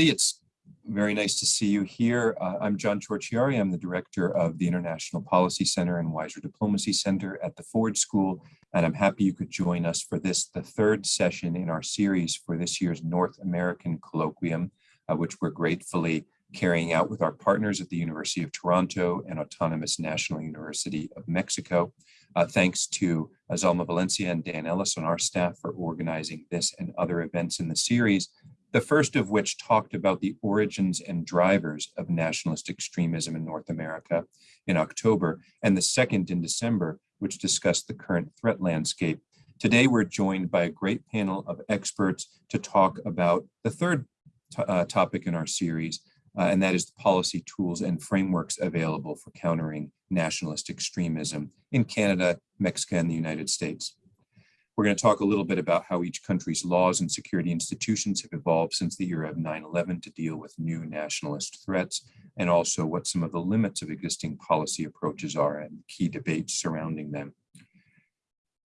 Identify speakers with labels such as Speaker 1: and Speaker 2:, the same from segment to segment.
Speaker 1: It's very nice to see you here. Uh, I'm John Ciorciari. I'm the director of the International Policy Center and Weiser Diplomacy Center at the Ford School, and I'm happy you could join us for this, the third session in our series for this year's North American Colloquium, uh, which we're gratefully carrying out with our partners at the University of Toronto and Autonomous National University of Mexico. Uh, thanks to Azalma Valencia and Dan Ellis on our staff for organizing this and other events in the series, the first of which talked about the origins and drivers of nationalist extremism in North America in October, and the second in December, which discussed the current threat landscape. Today, we're joined by a great panel of experts to talk about the third uh, topic in our series, uh, and that is the policy tools and frameworks available for countering nationalist extremism in Canada, Mexico, and the United States. We're going to talk a little bit about how each country's laws and security institutions have evolved since the era of 9-11 to deal with new nationalist threats, and also what some of the limits of existing policy approaches are and key debates surrounding them.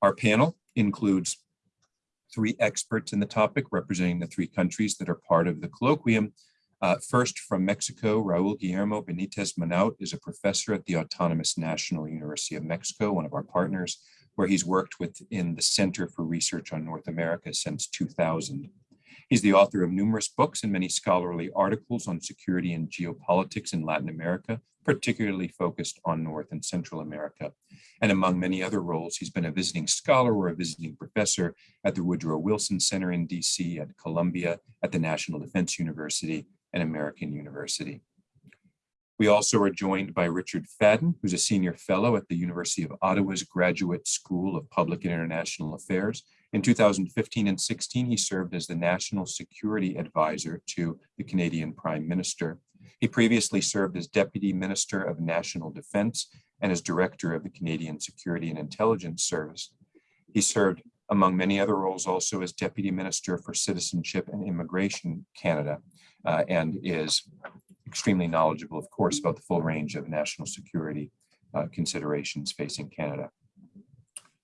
Speaker 1: Our panel includes three experts in the topic representing the three countries that are part of the colloquium. Uh, first, from Mexico, Raul Guillermo Benitez Manaut is a professor at the Autonomous National University of Mexico, one of our partners where he's worked within the Center for Research on North America since 2000. He's the author of numerous books and many scholarly articles on security and geopolitics in Latin America, particularly focused on North and Central America. And among many other roles, he's been a visiting scholar or a visiting professor at the Woodrow Wilson Center in DC, at Columbia, at the National Defense University, and American University. We also are joined by Richard Fadden, who's a senior fellow at the University of Ottawa's Graduate School of Public and International Affairs. In 2015 and 16, he served as the National Security Advisor to the Canadian Prime Minister. He previously served as Deputy Minister of National Defense and as Director of the Canadian Security and Intelligence Service. He served, among many other roles, also as Deputy Minister for Citizenship and Immigration Canada, uh, and is extremely knowledgeable, of course, about the full range of national security uh, considerations facing Canada.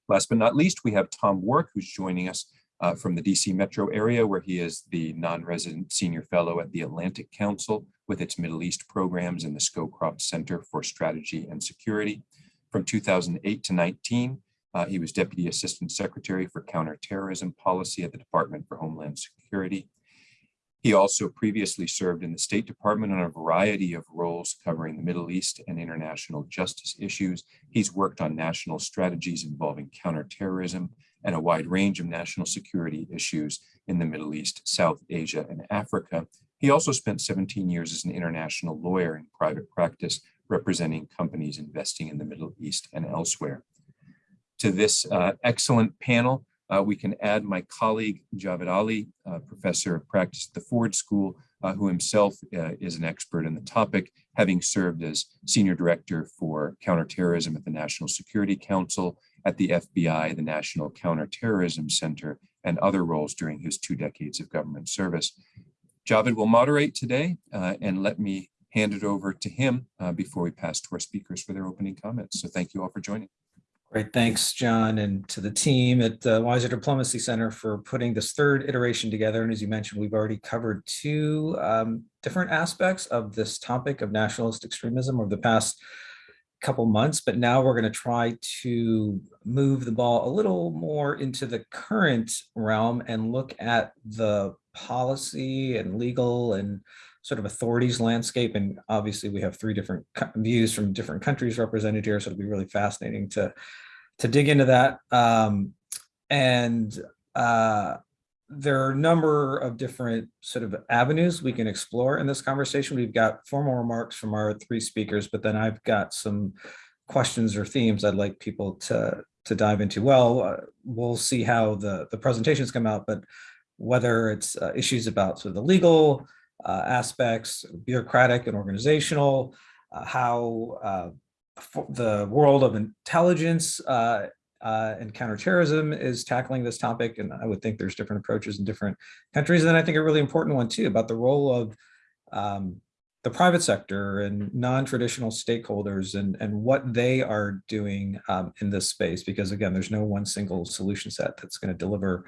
Speaker 1: Last but not least, we have Tom Warrick, who's joining us uh, from the DC metro area, where he is the non-resident senior fellow at the Atlantic Council with its Middle East programs in the Scowcroft Center for Strategy and Security. From 2008 to 19, uh, he was Deputy Assistant Secretary for Counterterrorism Policy at the Department for Homeland Security. He also previously served in the State Department on a variety of roles covering the Middle East and international justice issues. He's worked on national strategies involving counterterrorism and a wide range of national security issues in the Middle East, South Asia, and Africa. He also spent 17 years as an international lawyer in private practice, representing companies investing in the Middle East and elsewhere. To this uh, excellent panel, uh, we can add my colleague, Javed Ali, uh, professor of practice at the Ford School, uh, who himself uh, is an expert in the topic, having served as senior director for counterterrorism at the National Security Council, at the FBI, the National Counterterrorism Center, and other roles during his two decades of government service. Javed will moderate today, uh, and let me hand it over to him uh, before we pass to our speakers for their opening comments. So thank you all for joining.
Speaker 2: Great, thanks, John, and to the team at the Weiser Diplomacy Center for putting this third iteration together. And as you mentioned, we've already covered two um, different aspects of this topic of nationalist extremism over the past couple months, but now we're going to try to move the ball a little more into the current realm and look at the policy and legal and sort of authorities landscape. And obviously we have three different views from different countries represented here. So it'll be really fascinating to, to dig into that. Um, and uh, there are a number of different sort of avenues we can explore in this conversation. We've got formal remarks from our three speakers, but then I've got some questions or themes I'd like people to to dive into. Well, uh, we'll see how the the presentations come out, but whether it's uh, issues about sort of the legal uh, aspects, bureaucratic and organizational, uh, how uh, the world of intelligence uh, uh, and counterterrorism is tackling this topic. And I would think there's different approaches in different countries. And then I think a really important one too, about the role of um, the private sector and non-traditional stakeholders and, and what they are doing um, in this space. Because again, there's no one single solution set that's gonna deliver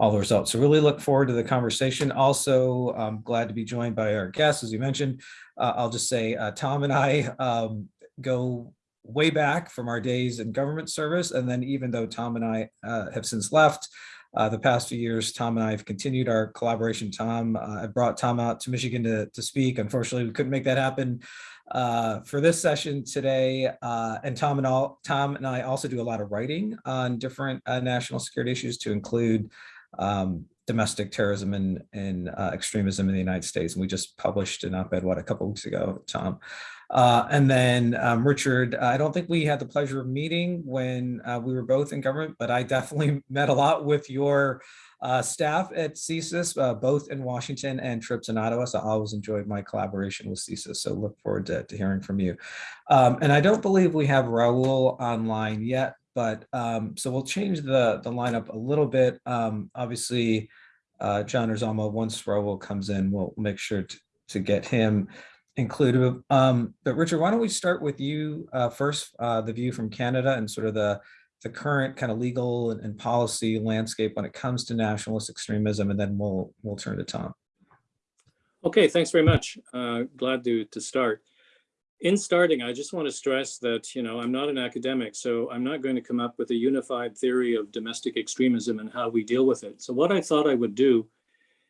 Speaker 2: all the results. So really look forward to the conversation. Also, I'm glad to be joined by our guests, as you mentioned. Uh, I'll just say uh, Tom and I um, go way back from our days in government service. And then even though Tom and I uh, have since left, uh, the past few years, Tom and I have continued our collaboration. Tom, uh, I brought Tom out to Michigan to, to speak. Unfortunately, we couldn't make that happen uh, for this session today. Uh, and Tom and all, Tom and I also do a lot of writing on different uh, national security issues to include um, domestic terrorism and, and uh, extremism in the United States. And we just published an op-ed, what, a couple weeks ago, Tom. Uh, and then um, Richard, I don't think we had the pleasure of meeting when uh, we were both in government, but I definitely met a lot with your uh, staff at CSIS, uh, both in Washington and trips in Ottawa. So I always enjoyed my collaboration with CSIS. So look forward to, to hearing from you. Um, and I don't believe we have Raul online yet, but um, so we'll change the, the lineup a little bit. Um, obviously, uh, John Erzama, once Raul comes in, we'll make sure to, to get him included. Um, but Richard, why don't we start with you uh, first, uh, the view from Canada and sort of the, the current kind of legal and, and policy landscape when it comes to nationalist extremism, and then we'll we'll turn to Tom.
Speaker 3: Okay, thanks very much. Uh, glad to, to start. In starting, I just want to stress that, you know, I'm not an academic, so I'm not going to come up with a unified theory of domestic extremism and how we deal with it. So what I thought I would do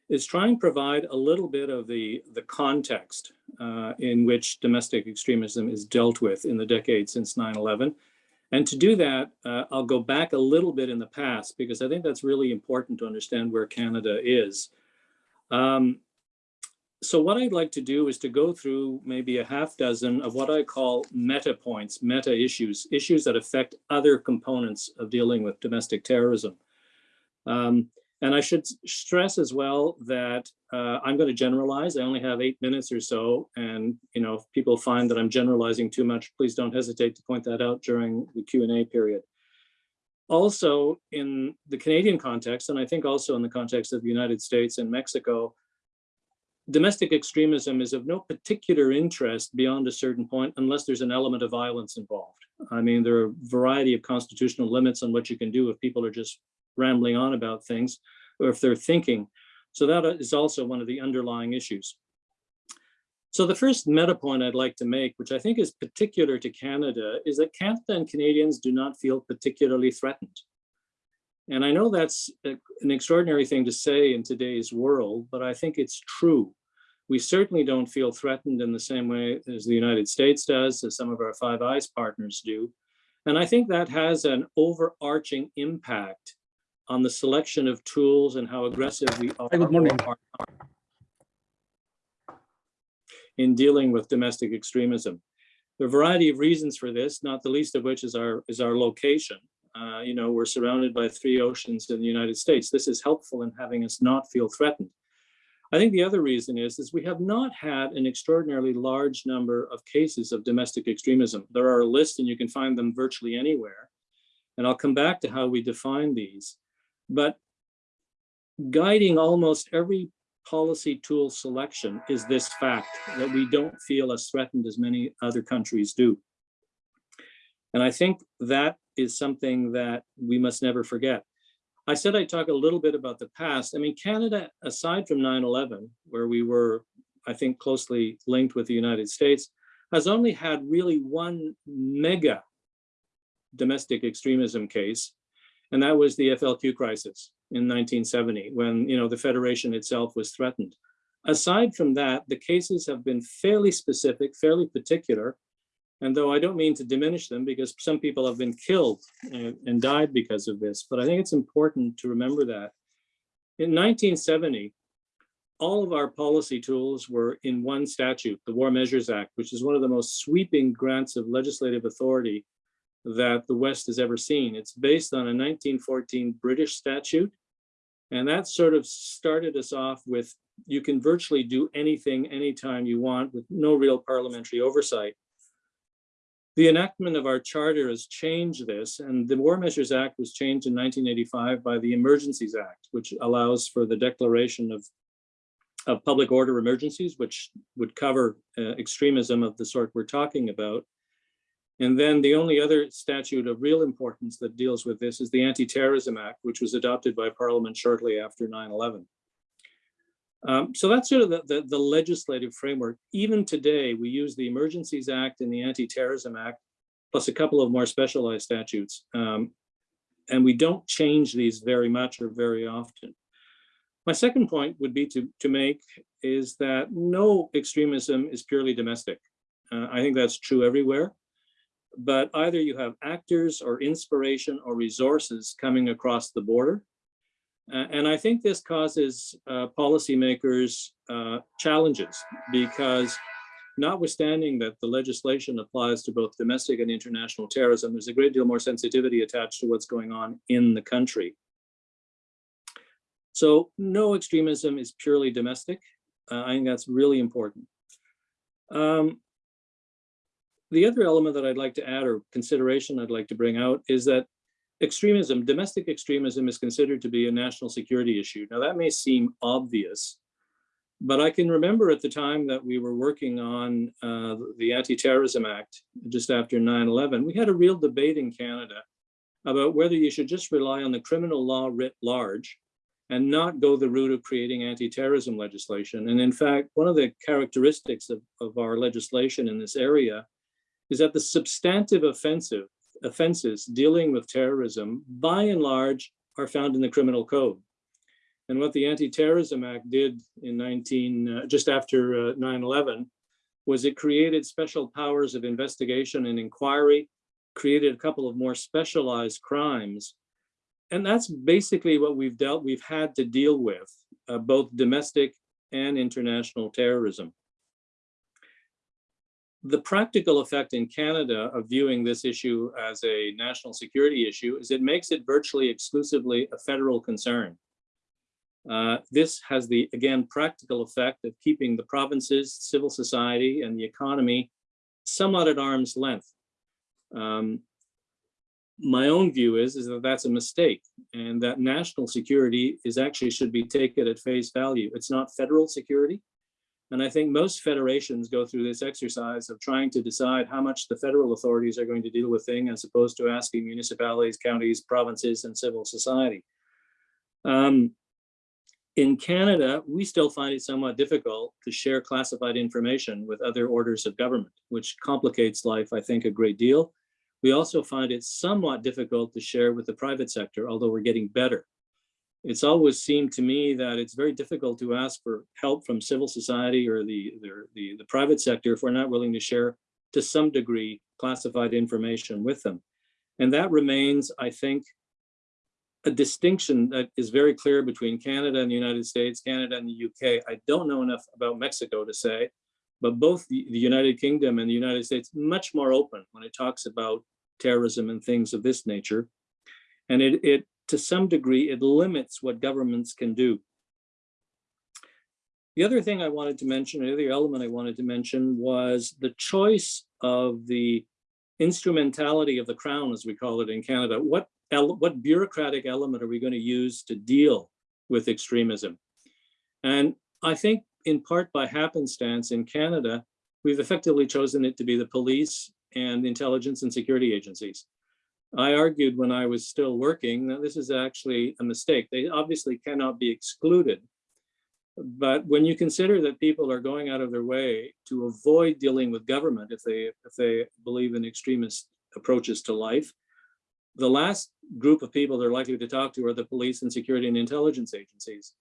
Speaker 3: is try and provide a little bit of the, the context uh, in which domestic extremism is dealt with in the decade since 9-11. And to do that, uh, I'll go back a little bit in the past because I think that's really important to understand where Canada is. Um, so what I'd like to do is to go through maybe a half dozen of what I call meta points, meta issues, issues that affect other components of dealing with domestic terrorism. Um, and I should stress as well that uh, I'm going to generalize. I only have eight minutes or so. And, you know, if people find that I'm generalizing too much, please don't hesitate to point that out during the Q&A period. Also, in the Canadian context, and I think also in the context of the United States and Mexico, domestic extremism is of no particular interest beyond a certain point unless there's an element of violence involved. I mean, there are a variety of constitutional limits on what you can do if people are just rambling on about things or if they're thinking. So that is also one of the underlying issues. So the first meta point I'd like to make, which I think is particular to Canada, is that Canada and Canadians do not feel particularly threatened. And I know that's an extraordinary thing to say in today's world, but I think it's true. We certainly don't feel threatened in the same way as the United States does, as some of our Five Eyes partners do. And I think that has an overarching impact on the selection of tools and how aggressive we are,
Speaker 4: good morning.
Speaker 3: in dealing with domestic extremism. There are a variety of reasons for this, not the least of which is our is our location. Uh, you know, we're surrounded by three oceans in the United States. This is helpful in having us not feel threatened. I think the other reason is, is we have not had an extraordinarily large number of cases of domestic extremism. There are a list and you can find them virtually anywhere. And I'll come back to how we define these. But guiding almost every policy tool selection is this fact that we don't feel as threatened as many other countries do. And I think that is something that we must never forget. I said I'd talk a little bit about the past. I mean, Canada, aside from 9-11, where we were, I think, closely linked with the United States, has only had really one mega domestic extremism case, and that was the FLQ crisis in 1970, when you know the Federation itself was threatened. Aside from that, the cases have been fairly specific, fairly particular, and though I don't mean to diminish them because some people have been killed and, and died because of this, but I think it's important to remember that. In 1970, all of our policy tools were in one statute, the War Measures Act, which is one of the most sweeping grants of legislative authority that the West has ever seen. It's based on a 1914 British statute. And that sort of started us off with, you can virtually do anything anytime you want with no real parliamentary oversight. The enactment of our charter has changed this, and the War Measures Act was changed in 1985 by the Emergencies Act, which allows for the declaration of, of public order emergencies, which would cover uh, extremism of the sort we're talking about. And then the only other statute of real importance that deals with this is the Anti-Terrorism Act, which was adopted by Parliament shortly after 9/11. Um, so that's sort of the, the, the legislative framework. Even today, we use the Emergencies Act and the Anti-Terrorism Act, plus a couple of more specialized statutes. Um, and we don't change these very much or very often. My second point would be to, to make is that no extremism is purely domestic. Uh, I think that's true everywhere. But either you have actors or inspiration or resources coming across the border. And I think this causes uh, policymakers uh, challenges because notwithstanding that the legislation applies to both domestic and international terrorism, there's a great deal more sensitivity attached to what's going on in the country. So no extremism is purely domestic. Uh, I think that's really important. Um, the other element that I'd like to add or consideration I'd like to bring out is that extremism, domestic extremism is considered to be a national security issue. Now that may seem obvious, but I can remember at the time that we were working on uh, the Anti-Terrorism Act just after 9-11, we had a real debate in Canada about whether you should just rely on the criminal law writ large and not go the route of creating anti-terrorism legislation. And in fact, one of the characteristics of, of our legislation in this area is that the substantive offensive offenses dealing with terrorism, by and large, are found in the criminal code. And what the Anti-Terrorism Act did in 19, uh, just after 9-11, was it created special powers of investigation and inquiry, created a couple of more specialized crimes. And that's basically what we've dealt, we've had to deal with, uh, both domestic and international terrorism. The practical effect in Canada of viewing this issue as a national security issue is it makes it virtually exclusively a federal concern. Uh, this has the, again, practical effect of keeping the provinces, civil society, and the economy somewhat at arm's length. Um, my own view is, is that that's a mistake and that national security is actually should be taken at face value. It's not federal security. And I think most federations go through this exercise of trying to decide how much the federal authorities are going to deal with things as opposed to asking municipalities, counties, provinces, and civil society. Um, in Canada, we still find it somewhat difficult to share classified information with other orders of government, which complicates life, I think, a great deal. We also find it somewhat difficult to share with the private sector, although we're getting better it's always seemed to me that it's very difficult to ask for help from civil society or the, the, the, the, private sector if we're not willing to share to some degree classified information with them. And that remains, I think, a distinction that is very clear between Canada and the United States, Canada and the UK. I don't know enough about Mexico to say, but both the, United Kingdom and the United States much more open when it talks about terrorism and things of this nature. And it, it to some degree, it limits what governments can do. The other thing I wanted to mention, the other element I wanted to mention was the choice of the instrumentality of the crown, as we call it in Canada. What, what bureaucratic element are we going to use to deal with extremism? And I think in part by happenstance in Canada, we've effectively chosen it to be the police and intelligence and security agencies. I argued when I was still working that this is actually a mistake. They obviously cannot be excluded. But when you consider that people are going out of their way to avoid dealing with government if they if they believe in extremist approaches to life, the last group of people they're likely to talk to are the police and security and intelligence agencies.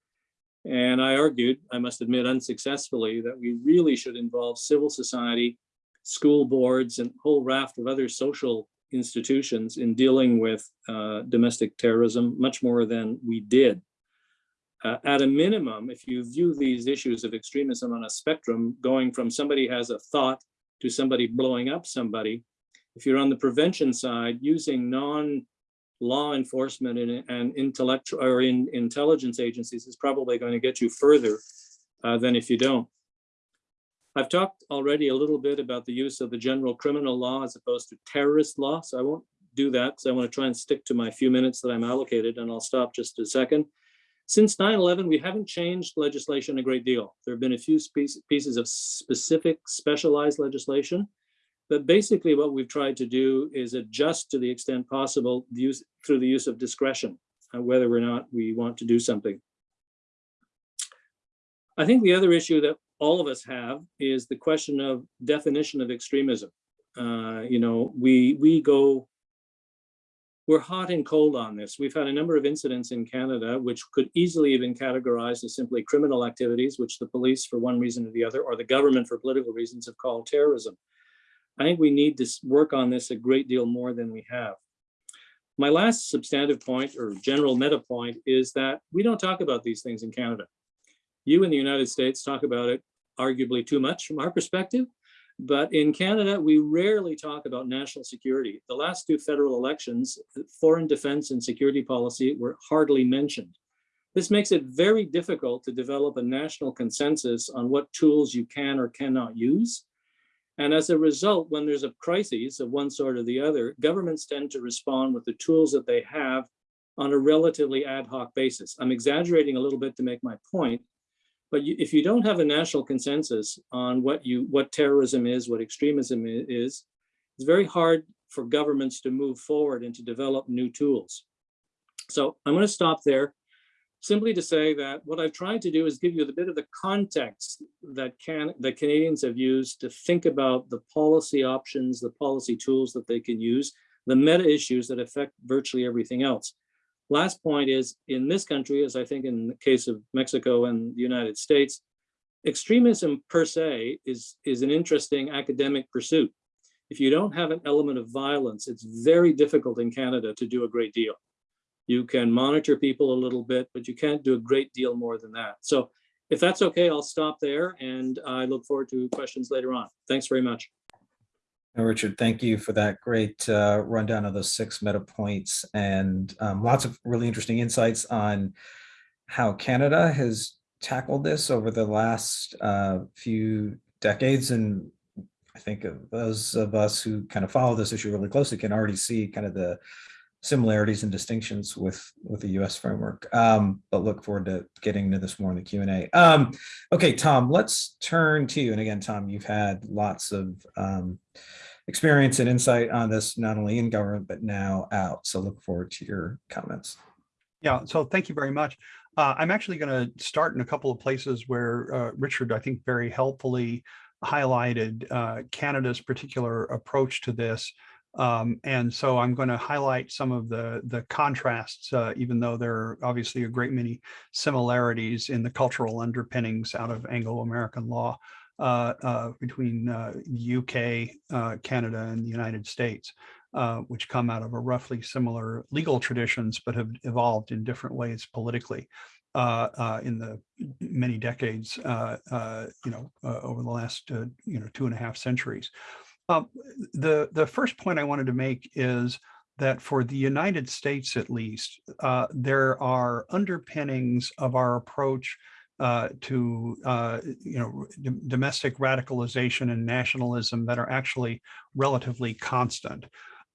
Speaker 3: And I argued, I must admit unsuccessfully, that we really should involve civil society, school boards, and a whole raft of other social institutions in dealing with uh, domestic terrorism much more than we did. Uh, at a minimum, if you view these issues of extremism on a spectrum, going from somebody has a thought to somebody blowing up somebody, if you're on the prevention side, using non-law enforcement and, and intellectual or in intelligence agencies is probably going to get you further uh, than if you don't. I've talked already a little bit about the use of the general criminal law as opposed to terrorist law, so I won't do that because I want to try and stick to my few minutes that I'm allocated and I'll stop just a second. Since 9-11, we haven't changed legislation a great deal. There have been a few pieces of specific specialized legislation, But basically what we've tried to do is adjust to the extent possible use, through the use of discretion, uh, whether or not we want to do something. I think the other issue that all of us have is the question of definition of extremism. Uh, you know, we we go, we're hot and cold on this. We've had a number of incidents in Canada which could easily have been categorized as simply criminal activities, which the police, for one reason or the other, or the government for political reasons, have called terrorism. I think we need to work on this a great deal more than we have. My last substantive point or general meta point is that we don't talk about these things in Canada. You in the United States talk about it arguably too much from our perspective, but in Canada, we rarely talk about national security. The last two federal elections, foreign defense and security policy were hardly mentioned. This makes it very difficult to develop a national consensus on what tools you can or cannot use. And as a result, when there's a crisis of one sort or the other, governments tend to respond with the tools that they have on a relatively ad hoc basis. I'm exaggerating a little bit to make my point, but you, if you don't have a national consensus on what you what terrorism is, what extremism is, it's very hard for governments to move forward and to develop new tools. So I'm going to stop there simply to say that what I've tried to do is give you a bit of the context that can that Canadians have used to think about the policy options, the policy tools that they can use, the meta issues that affect virtually everything else. Last point is in this country, as I think in the case of Mexico and the United States, extremism per se is, is an interesting academic pursuit. If you don't have an element of violence, it's very difficult in Canada to do a great deal. You can monitor people a little bit, but you can't do a great deal more than that. So if that's okay, I'll stop there and I look forward to questions later on. Thanks very much.
Speaker 2: Richard, thank you for that great uh, rundown of those six meta points and um, lots of really interesting insights on how Canada has tackled this over the last uh, few decades. And I think those of us who kind of follow this issue really closely can already see kind of the similarities and distinctions with with the U.S. framework. Um, but look forward to getting into this more in the Q and A. Um, okay, Tom, let's turn to you. And again, Tom, you've had lots of um, experience and insight on this, not only in government but now out. So look forward to your comments.
Speaker 4: Yeah. So thank you very much. Uh, I'm actually going to start in a couple of places where uh, Richard, I think, very helpfully highlighted uh, Canada's particular approach to this. Um, and so I'm going to highlight some of the, the contrasts, uh, even though there are obviously a great many similarities in the cultural underpinnings out of Anglo-American law uh, uh, between UK, uh, Canada, and the United States, uh, which come out of a roughly similar legal traditions, but have evolved in different ways politically. Uh, uh, in the many decades, uh, you know, over the last, you know, two and a half centuries. Um, the, the first point I wanted to make is that for the United States, at least, uh, there are underpinnings of our approach uh, to, uh, you know, domestic radicalization and nationalism that are actually relatively constant.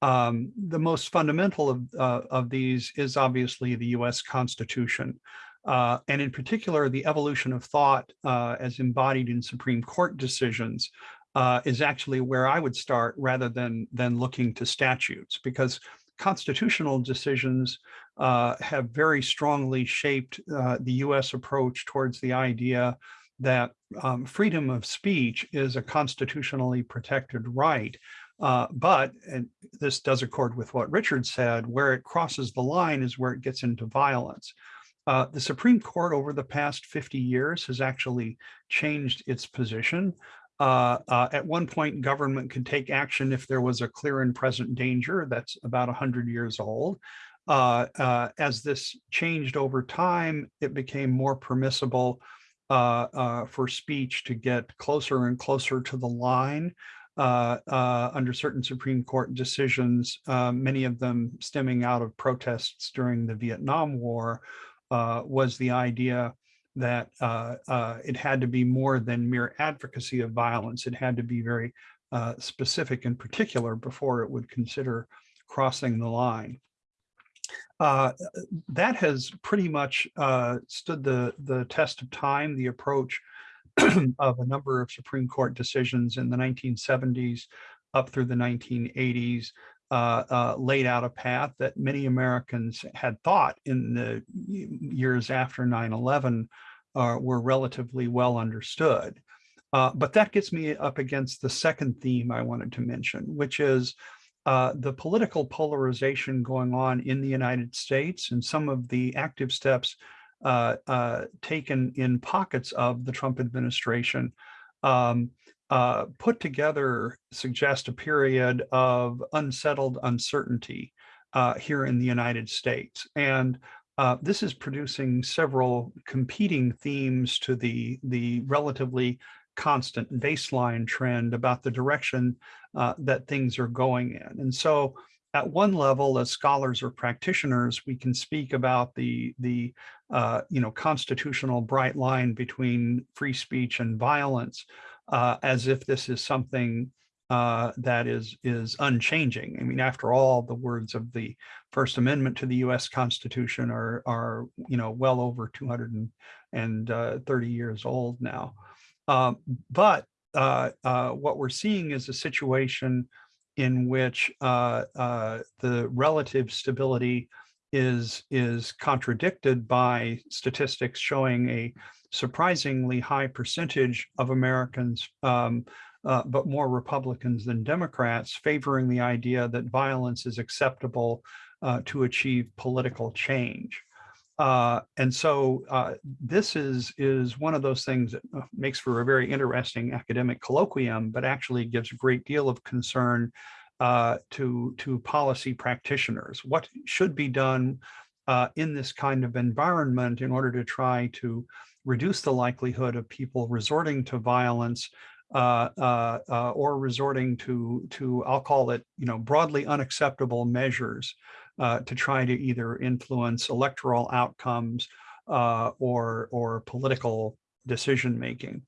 Speaker 4: Um, the most fundamental of, uh, of these is obviously the US Constitution. Uh, and in particular, the evolution of thought uh, as embodied in Supreme Court decisions uh, is actually where I would start rather than, than looking to statutes because constitutional decisions uh, have very strongly shaped uh, the US approach towards the idea that um, freedom of speech is a constitutionally protected right. Uh, but, and this does accord with what Richard said, where it crosses the line is where it gets into violence. Uh, the Supreme Court over the past 50 years has actually changed its position. Uh, uh, at one point, government could take action if there was a clear and present danger. That's about 100 years old. Uh, uh, as this changed over time, it became more permissible uh, for speech to get closer and closer to the line under certain Supreme Court decisions, many of them stemming out of protests during the Vietnam War, was the idea that uh, uh, it had to be more than mere advocacy of violence. It had to be very uh, specific and particular before it would consider crossing the line. Uh, that has pretty much uh, stood the, the test of time, the approach of a number of Supreme Court decisions in the 1970s up through the 1980s uh, uh, laid out a path that many Americans had thought in the years after 9-11 uh, were relatively well understood. Uh, but that gets me up against the second theme I wanted to mention, which is uh, the political polarization going on in the United States and some of the active steps uh, uh, taken in pockets of the Trump administration um, uh, put together suggest a period of unsettled uncertainty uh, here in the United States. And uh, this is producing several competing themes to the, the relatively constant baseline trend about the direction uh, that things are going in. And so at one level, as scholars or practitioners, we can speak about the, the uh, you know, constitutional bright line between free speech and violence uh, as if this is something uh, that is is unchanging. I mean, after all, the words of the First Amendment to the U.S. Constitution are are you know well over 230 years old now. Um, but uh, uh, what we're seeing is a situation in which uh, uh, the relative stability is is contradicted by statistics showing a surprisingly high percentage of Americans, um, uh, but more Republicans than Democrats, favoring the idea that violence is acceptable uh, to achieve political change. Uh, and so uh, this is, is one of those things that uh, makes for a very interesting academic colloquium, but actually gives a great deal of concern uh, to, to policy practitioners. What should be done uh, in this kind of environment in order to try to reduce the likelihood of people resorting to violence uh, uh, uh, or resorting to, to, I'll call it, you know, broadly unacceptable measures uh, to try to either influence electoral outcomes uh, or, or political decision making.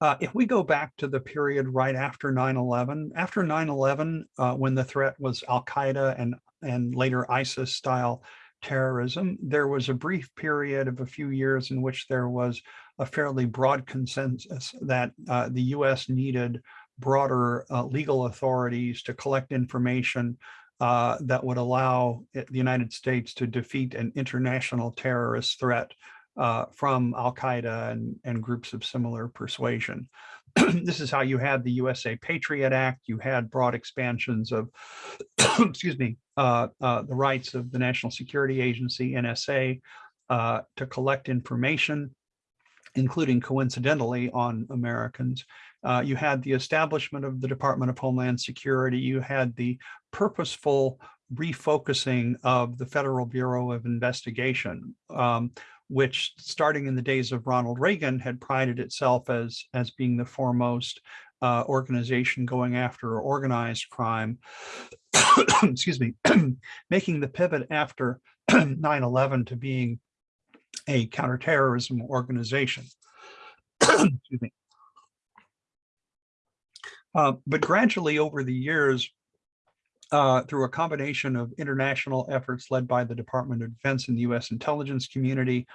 Speaker 4: Uh, if we go back to the period right after 9-11, after 9-11, when the threat was Al-Qaeda and, and later ISIS style terrorism, there was a brief period of a few years in which there was a fairly broad consensus that uh, the US needed broader uh, legal authorities to collect information uh, that would allow the United States to defeat an international terrorist threat uh, from Al-Qaeda and, and groups of similar persuasion. this is how you had the USA Patriot Act. You had broad expansions of, excuse me, uh, uh, the rights of the National Security Agency, NSA, uh, to collect information, including coincidentally on Americans. Uh, you had the establishment of the Department of Homeland Security. You had the purposeful refocusing of the Federal Bureau of Investigation, um, which starting in the days of Ronald Reagan had prided itself as, as being the foremost uh, organization going after organized crime, excuse me, making the pivot after 9-11 to being a counterterrorism organization. excuse me. Uh, but gradually over the years, uh, through a combination of international efforts led by the Department of Defense and the U.S. intelligence community,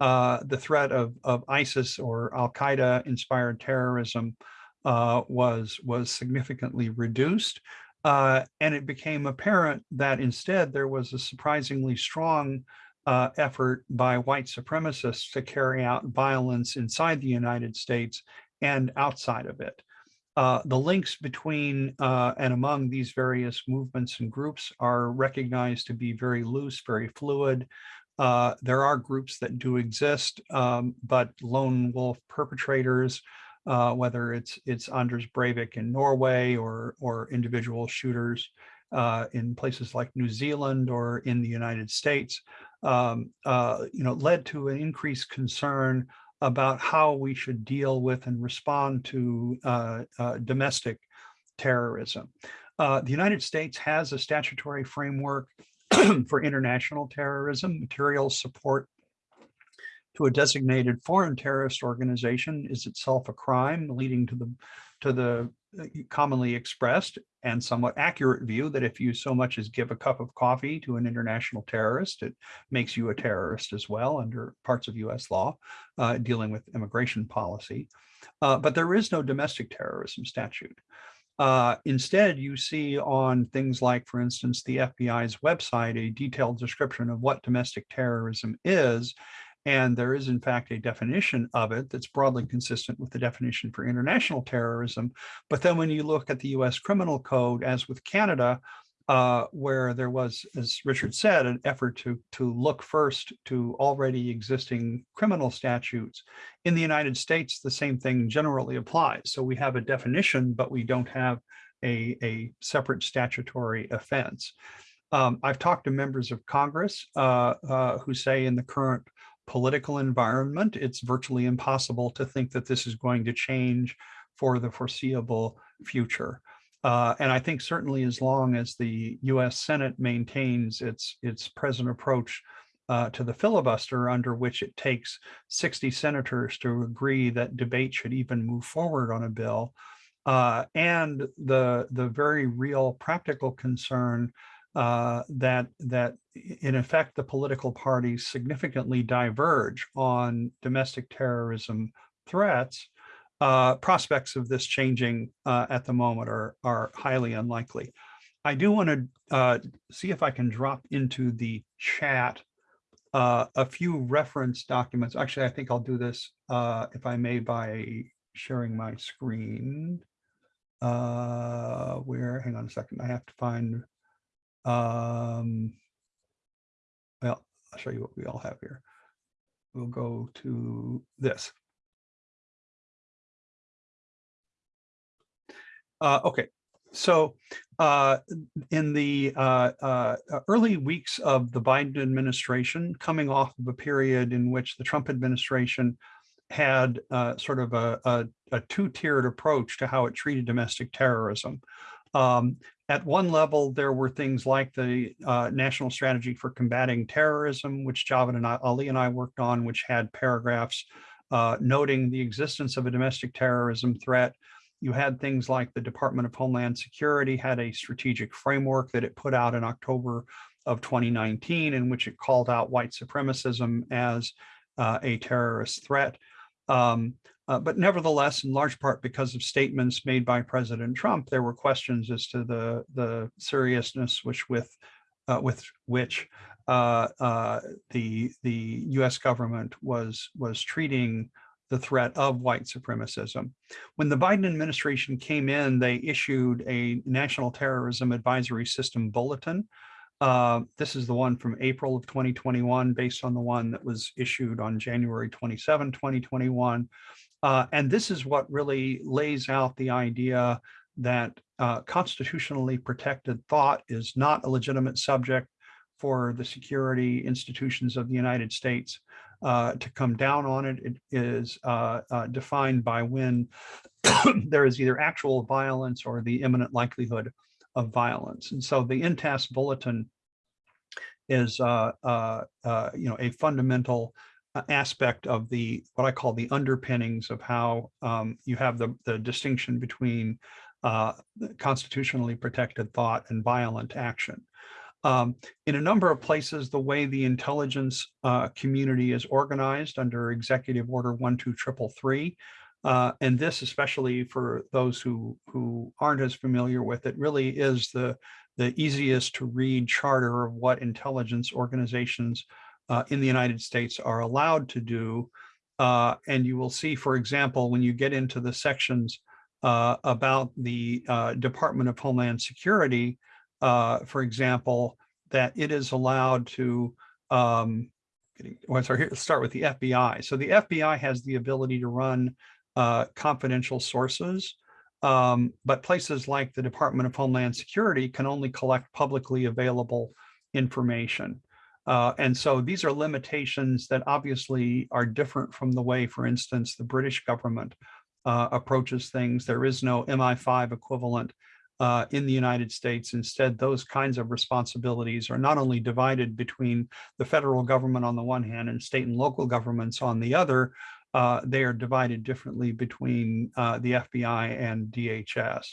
Speaker 4: uh, the threat of, of ISIS or Al-Qaeda inspired terrorism uh, was, was significantly reduced. Uh, and it became apparent that instead there was a surprisingly strong uh, effort by white supremacists to carry out violence inside the United States and outside of it. Uh, the links between uh, and among these various movements and groups are recognized to be very loose, very fluid. Uh, there are groups that do exist, um, but lone wolf perpetrators, uh, whether it's it's Anders Breivik in Norway or or individual shooters uh, in places like New Zealand or in the United States, um, you know, led to an increased concern about how we should deal with and respond to uh, uh, domestic terrorism. Uh, the United States has a statutory framework for international terrorism. Material support to a designated foreign terrorist organization is itself a crime, leading to the to the uh, commonly expressed and somewhat accurate view that if you so much as give a cup of coffee to an international terrorist, it makes you a terrorist as well under parts of US law uh, dealing with immigration policy. Uh, but there is no domestic terrorism statute. Uh, instead, you see on things like, for instance, the FBI's website, a detailed description of what domestic terrorism is. And there is, in fact, a definition of it that's broadly consistent with the definition for international terrorism. But then when you look at the US Criminal Code, as with Canada, uh, where there was, as Richard said, an effort to, to look first to already existing criminal statutes. In the United States, the same thing generally applies. So we have a definition, but we don't have a, a separate statutory offense. Um, I've talked to members of Congress uh, uh, who say in the current political environment, it's virtually impossible to think that this is going to change for the foreseeable future. Uh, and I think certainly as long as the US Senate maintains its, its present approach uh, to the filibuster under which it takes 60 senators to agree that debate should even move forward on a bill, uh, and the, the very real practical concern uh, that, that in effect, the political parties significantly diverge on domestic terrorism threats, uh, prospects of this changing uh, at the moment are, are highly unlikely. I do want to uh, see if I can drop into the chat uh, a few reference documents. Actually, I think I'll do this, uh, if I may, by sharing my screen. Where, hang on a second, I have to find, um, well, I'll show you what we all have here. We'll go to this. Uh, okay, so uh, in the uh, uh, early weeks of the Biden administration, coming off of a period in which the Trump administration had uh, sort of a, a, a two-tiered approach to how it treated domestic terrorism. Um, at one level, there were things like the uh, National Strategy for Combating Terrorism, which Javed and I, Ali and I worked on, which had paragraphs uh, noting the existence of a domestic terrorism threat, you had things like the Department of Homeland Security had a strategic framework that it put out in October of 2019 in which it called out white supremacism as uh, a terrorist threat. Um, uh, but nevertheless, in large part because of statements made by President Trump, there were questions as to the, the seriousness which with, uh, with which uh, uh, the, the US government was, was treating the threat of white supremacism. When the Biden administration came in, they issued a National Terrorism Advisory System Bulletin. Uh, this is the one from April of 2021, based on the one that was issued on January 27, 2021. Uh, and this is what really lays out the idea that uh, constitutionally protected thought is not a legitimate subject for the security institutions of the United States uh, to come down on it. It is uh, uh, defined by when there is either actual violence or the imminent likelihood of violence. And so the NTAS bulletin is, uh, you know, a fundamental aspect of the what I call the underpinnings of how um, you have the, the distinction between constitutionally protected thought and violent action. Um, in a number of places, the way the intelligence uh, community is organized under Executive Order 12333, uh, and this especially for those who, who aren't as familiar with it, really is the, the easiest to read charter of what intelligence organizations uh, in the United States are allowed to do. Uh, and you will see, for example, when you get into the sections uh, about the uh, Department of Homeland Security, uh, for example, that it is allowed to, um, well, sorry, here, let's start with the FBI. So the FBI has the ability to run uh, confidential sources, um, but places like the Department of Homeland Security can only collect publicly available information. Uh, and so these are limitations that obviously are different from the way, for instance, the British government uh, approaches things. There is no MI5 equivalent uh, in the United States. Instead, those kinds of responsibilities are not only divided between the federal government on the one hand and state and local governments on the other, uh, they are divided differently between uh, the FBI and DHS.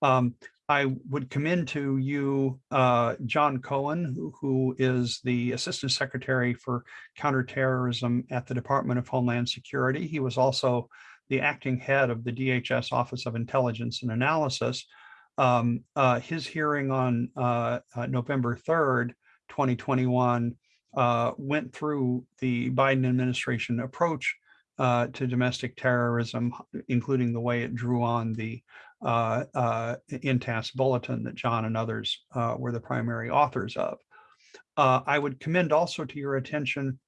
Speaker 4: Um, I would commend to you uh, John Cohen, who, who is the Assistant Secretary for Counterterrorism at the Department of Homeland Security. He was also the acting head of the DHS Office of Intelligence and Analysis. Um, uh, his hearing on uh, uh, November 3rd, 2021, uh, went through the Biden administration approach uh, to domestic terrorism, including the way it drew on the uh, uh, NTAS bulletin that John and others uh, were the primary authors of. I would commend also to your attention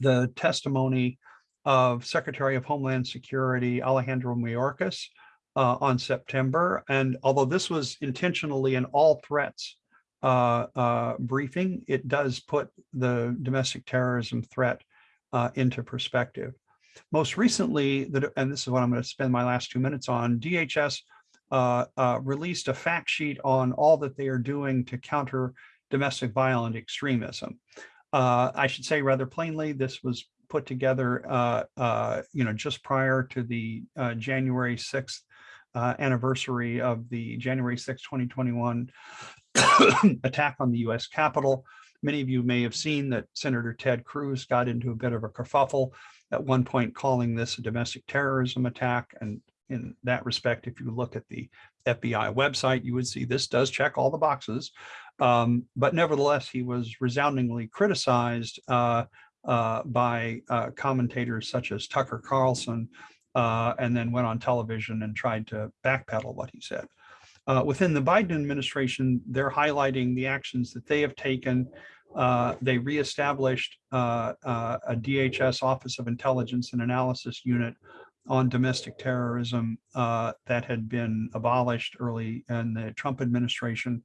Speaker 4: the testimony of Secretary of Homeland Security Alejandro Mayorkas uh, on September. And although this was intentionally an all threats uh, uh, briefing, it does put the domestic terrorism threat into perspective. Most recently, the, and this is what I'm going to spend my last two minutes on, DHS uh, uh, released a fact sheet on all that they are doing to counter domestic violent extremism. Uh, I should say rather plainly, this was put together, uh, uh, you know, just prior to the uh, January 6th uh, anniversary of the January 6, 2021 attack on the US Capitol. Many of you may have seen that Senator Ted Cruz got into a bit of a kerfuffle at one point calling this a domestic terrorism attack. And in that respect, if you look at the FBI website, you would see this does check all the boxes. Um, but nevertheless, he was resoundingly criticized uh, uh, by uh, commentators such as Tucker Carlson, uh, and then went on television and tried to backpedal what he said. Uh, within the Biden administration, they're highlighting the actions that they have taken. Uh, they reestablished uh, uh, a DHS Office of Intelligence and Analysis unit on domestic terrorism uh, that had been abolished early in the Trump administration.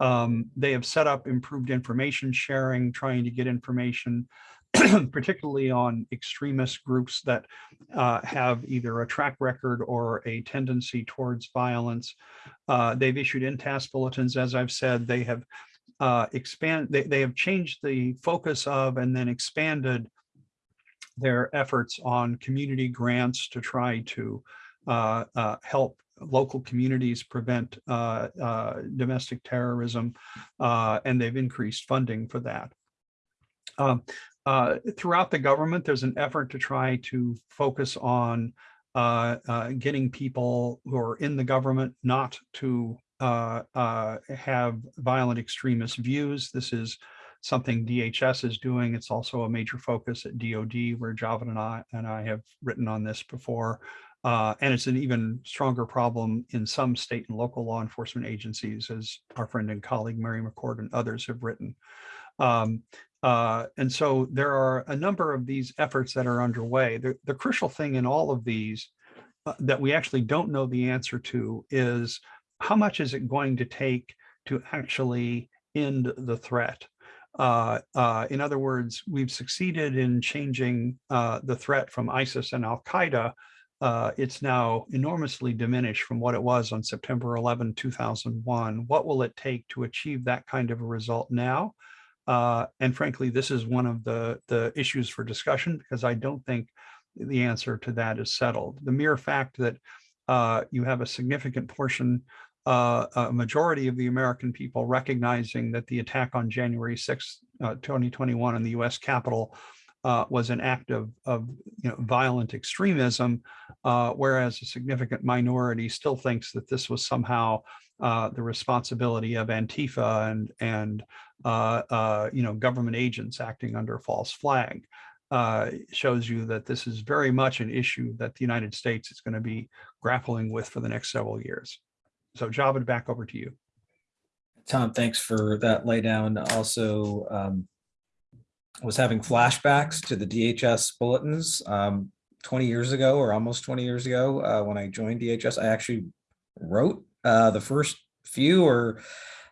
Speaker 4: Um, they have set up improved information sharing, trying to get information particularly on extremist groups that uh, have either a track record or a tendency towards violence. Uh, they've issued NTAS bulletins, as I've said, they have uh, expand, they, they have changed the focus of and then expanded their efforts on community grants to try to uh, uh, help local communities prevent uh, uh, domestic terrorism, uh, and they've increased funding for that. Um, throughout the government, there's an effort to try to focus on getting people who are in the government not to uh, uh, have violent extremist views. This is something DHS is doing. It's also a major focus at DOD where Javan and I, and I have written on this before. Uh, and it's an even stronger problem in some state and local law enforcement agencies, as our friend and colleague Mary McCord and others have written. Um, uh, and so there are a number of these efforts that are underway. The, the crucial thing in all of these uh, that we actually don't know the answer to is how much is it going to take to actually end the threat? Uh, uh, in other words, we've succeeded in changing uh, the threat from ISIS and Al-Qaeda. Uh, it's now enormously diminished from what it was on September 11, 2001. What will it take to achieve that kind of a result now? Uh, and frankly, this is one of the, the issues for discussion because I don't think the answer to that is settled. The mere fact that uh, you have a significant portion, uh, a majority of the American people recognizing that the attack on January 6, 2021 in the US Capitol uh, was an act of, of you know, violent extremism, uh, whereas a significant minority still thinks that this was somehow uh, the responsibility of Antifa and, and uh, uh, you know, government agents acting under a false flag. Uh, shows you that this is very much an issue that the United States is going to be grappling with for the next several years. So Javed, back over to you.
Speaker 2: Tom, thanks for that laydown. Also, um, was having flashbacks to the DHS bulletins um, 20 years ago or almost 20 years ago uh, when I joined DHS. I actually wrote uh, the first few or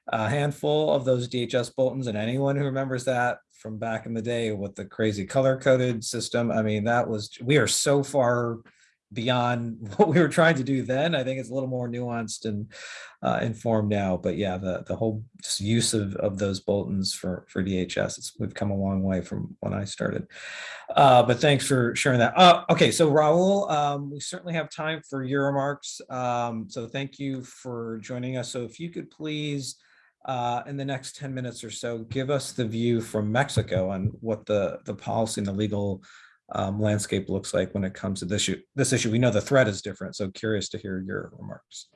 Speaker 2: a handful of those DHS bulletins and anyone who remembers that from back in the day with the crazy color coded system. I mean, that was, we are so far beyond what we were trying to do then. I think it's a little more nuanced and uh, informed now, but yeah, the, the whole use of, of those bulletins for, for DHS, we've come a long way from when I started. Uh, but thanks for sharing that. Uh, okay, so Raul, um, we certainly have time for your remarks. Um, so thank you for joining us. So if you could please, uh, in the next 10 minutes or so, give us the view from Mexico on what the, the policy and the legal um, landscape looks like when it comes to this issue. This issue, we know the threat is different, so curious to hear your remarks.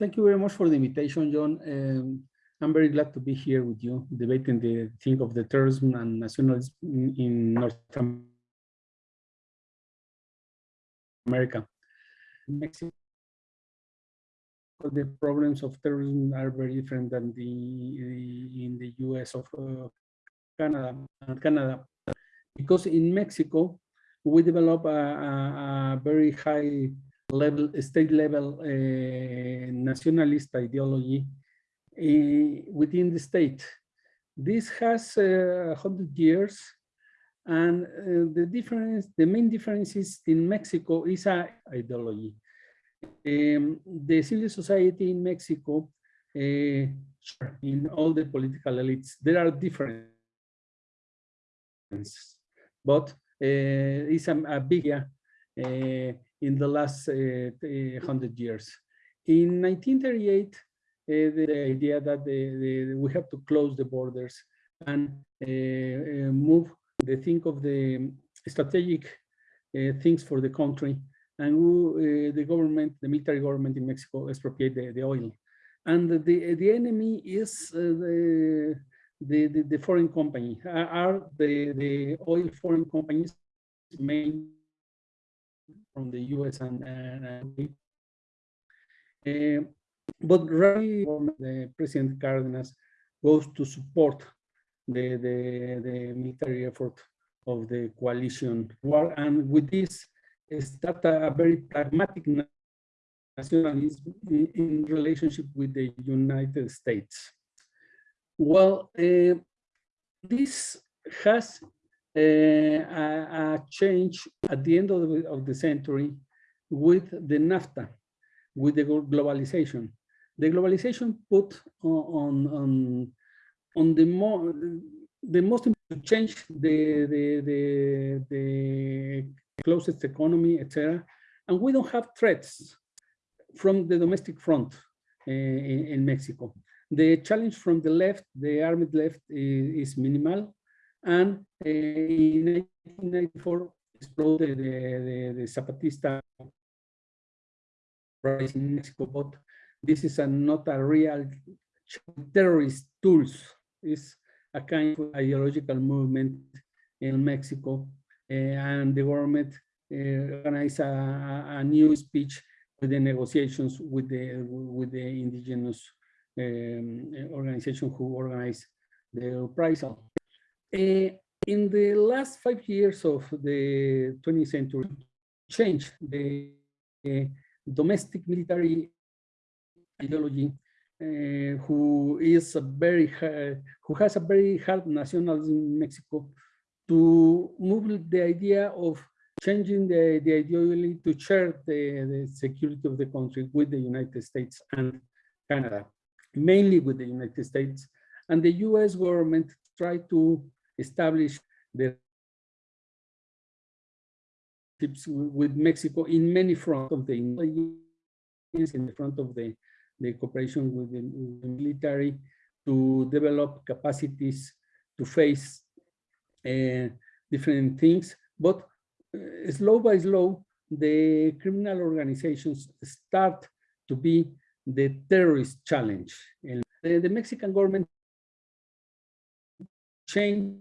Speaker 5: Thank you very much for the invitation, John. Um, I'm very glad to be here with you debating the thing of the terrorism and nationalism in, in North America. Mexico, the problems of terrorism are very different than the, the in the U.S. of uh, Canada. Canada, because in Mexico we develop a, a, a very high level, state level uh, nationalist ideology uh, within the state. This has uh, hundred years, and uh, the difference, the main differences in Mexico is a ideology. Um, the civil society in Mexico, uh, in all the political elites, there are differences, but uh, it's a, a big yeah, in the last uh, 100 years. In 1938, uh, the idea that the, the, we have to close the borders and uh, move the think of the strategic things for the country and we, the government, the military government in Mexico expropriate the, the oil. And the, the enemy is the, the, the, the, foreign company, are the, the oil foreign companies main from the US and, and uh, but really the President Cardenas goes to support the, the, the military effort of the coalition war and with this start a very pragmatic nationalism in, in relationship with the United States. Well, uh, this has a, a, change at the end of the, of the century with the NAFTA, with the globalization. The globalization put on on on the more the most important change the the the, the closest economy, etc. And we don't have threats from the domestic front uh, in, in, Mexico. The challenge from the left, the armed left, is, is minimal and uh, in 1994 exploded the, the, the Zapatista rise in Mexico, but this is a, not a real terrorist tools. It's a kind of ideological movement in Mexico, and the government uh, organized a, a, new speech with the negotiations with the with the indigenous um, organization who organized the reprisal. Uh, in the last five years of the 20th century, change the domestic military ideology, uh, who is a very who has a very hard nationalism in Mexico, to move the idea of changing the, the ideology to share the, the security of the country with the United States and Canada, mainly with the United States. And the US government tried to establish the with Mexico in many fronts of the in the front of the, the cooperation with the, military to develop capacities to face different things. But uh, slow by slow, the criminal organizations start to be the terrorist challenge. And the, the Mexican government change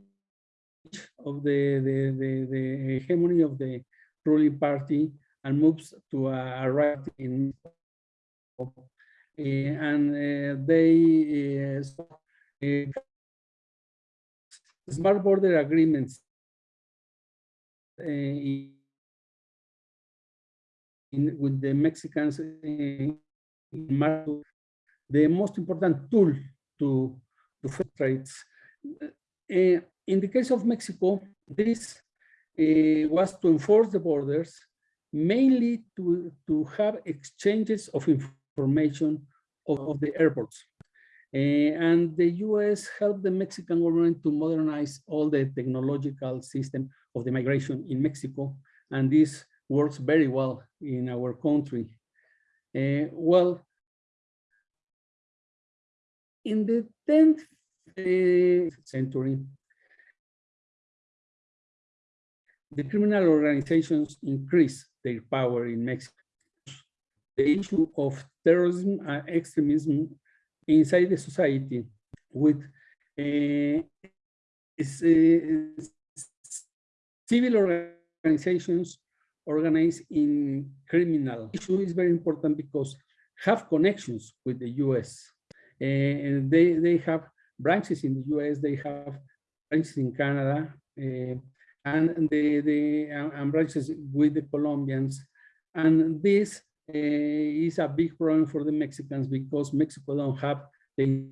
Speaker 5: of the, the, the, the hegemony of the ruling party and moves to a, a right in uh, and uh, they uh, smart border agreements in, in, with the Mexicans in the most important tool to to trades uh, in the case of Mexico, this uh, was to enforce the borders, mainly to, to have exchanges of information of, of the airports. Uh, and the US helped the Mexican government to modernize all the technological system of the migration in Mexico. And this works very well in our country. Uh, well, in the 10th uh, century, the criminal organizations increased their power in Mexico. The issue of terrorism and extremism inside the society with uh, uh, civil organizations organized in criminal issue is very important because have connections with the US. and they, they have branches in the US, they have branches in Canada, uh, and the, the branches with the Colombians. And this is a big problem for the Mexicans because Mexico don't have the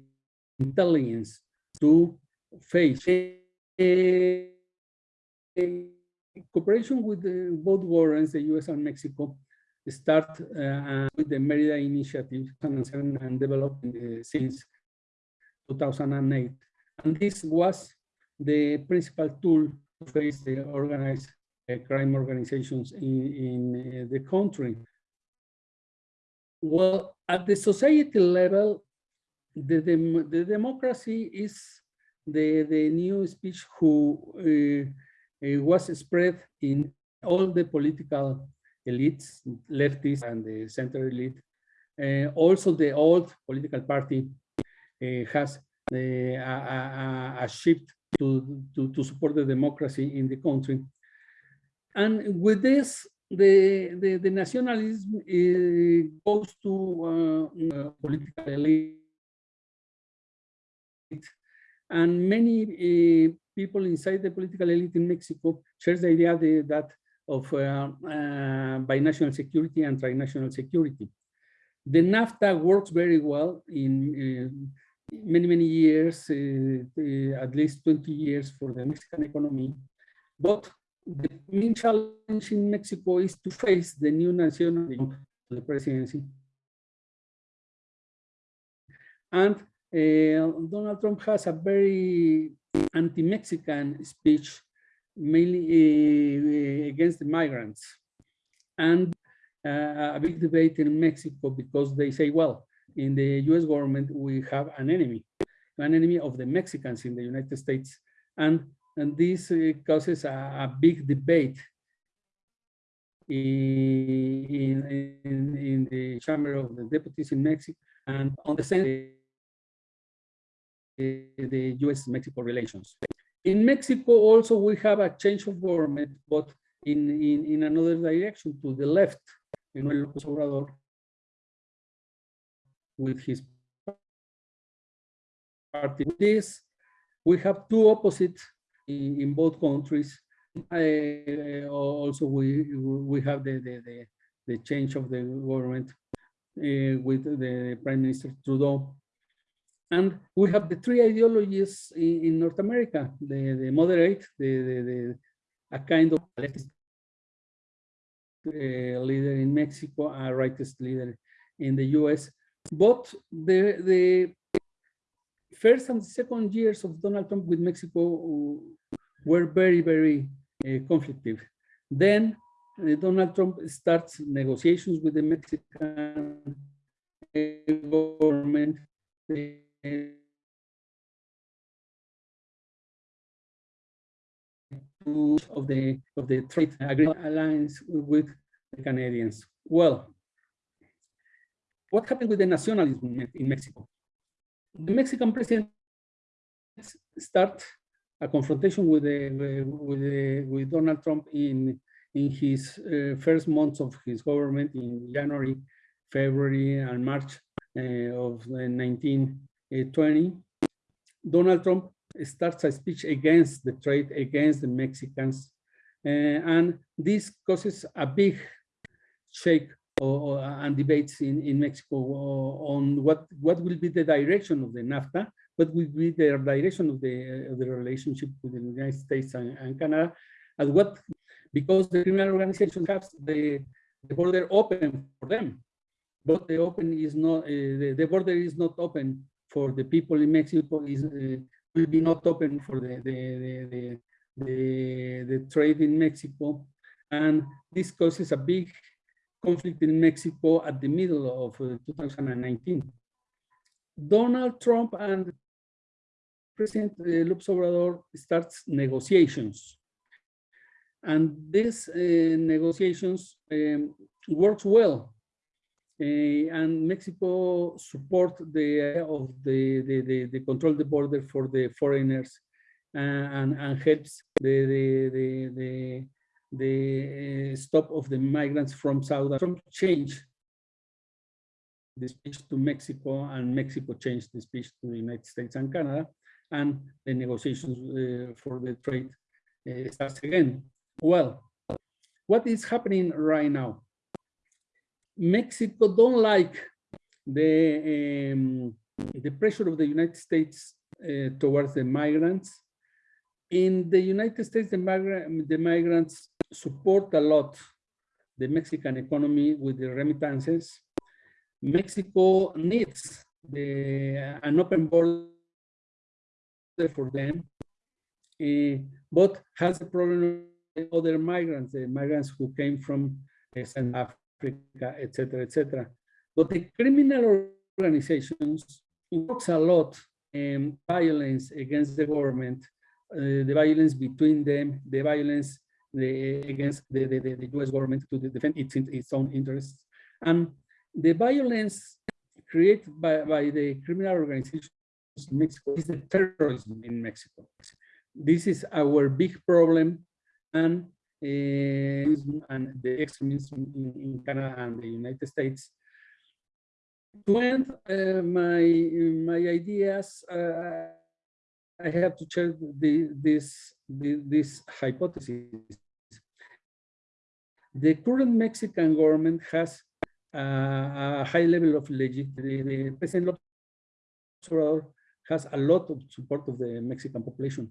Speaker 5: intelligence to face uh, cooperation with the, both warrants, the US and Mexico, start uh, with the Merida Initiative and developed uh, since 2008. And this was the principal tool to face the organized uh, crime organizations in, in the country. Well, at the society level, the, the, democracy is the, the new speech who uh, was spread in all the political elites, leftists and the center elite. Uh, also, the old political party uh, has a, a, a, shift to, to, to support the democracy in the country. And with this, the, the, the nationalism uh, goes to uh, political elite. And many uh, people inside the political elite in Mexico shares the idea that of uh, uh, binational security and trinational security. The NAFTA works very well in uh, many, many years, uh, at least 20 years for the Mexican economy. But the main challenge in Mexico is to face the new nationalism the presidency. And uh, Donald Trump has a very anti-Mexican speech, mainly uh, against the migrants. And uh, a big debate in Mexico because they say, well, in the US government, we have an enemy, an enemy of the Mexicans in the United States. And, and this uh, causes a, a, big debate in, in, in the Chamber of the Deputies in Mexico and on the Senate the US-Mexico relations. In Mexico also we have a change of government, but in, in, in another direction to the left, Manuel López Obrador, with his party. With this, we have two opposites in, in both countries. Uh, also, we we have the, the, the, the change of the government uh, with the Prime Minister Trudeau and we have the three ideologies in, in North America, the, the moderate, the, the, the a kind of leftist uh, leader in Mexico, a rightist leader in the US. But the, the first and second years of Donald Trump with Mexico were very, very uh, conflictive. Then uh, Donald Trump starts negotiations with the Mexican government of the of the trade agreement alliance with the Canadians. Well, what happened with the nationalism in Mexico? The Mexican president start a confrontation with the with the, with Donald Trump in in his uh, first months of his government in January, February, and March uh, of 1920. Donald Trump starts a speech against the trade, against the Mexicans. Uh, and this causes a big shake or, and debates in, in Mexico on what, what will be the direction of the NAFTA, what will be the direction of the, of the relationship with the United States and, and Canada, and what, because the criminal organization has the, the border open for them, but the open is not, uh, the, the border is not open for the people in Mexico is uh, will be not open for the the, the the, the, trade in Mexico. And this causes a big conflict in Mexico at the middle of uh, 2019. Donald Trump and President uh, López Obrador starts negotiations. And these uh, negotiations um, works well. Uh, and Mexico support the idea of the, the, the, the control the border for the foreigners uh, and, and helps the, the, the, the, uh, stop of the migrants from South from change the speech to Mexico and Mexico changed the speech to the United States and Canada and the negotiations uh, for the trade uh, starts again. Well, what is happening right now? Mexico don't like the um, the pressure of the United States uh, towards the migrants. In the United States, the, migra the migrants support a lot the Mexican economy with the remittances. Mexico needs the, an open border for them, uh, but has a problem with other migrants, the migrants who came from uh, South Africa, etc., etc. But the criminal organizations works a lot in violence against the government, uh, the violence between them, the violence the, against the, the, the, U.S. government to defend its, its own interests. And the violence created by, by the criminal organizations in Mexico is the terrorism in Mexico. This is our big problem and, uh, and the extremism in, in, Canada and the United States. To end uh, my, my ideas, uh, I have to check the, this, the, this hypothesis the current Mexican government has uh, a high level of legitimacy. The President López has a lot of support of the Mexican population.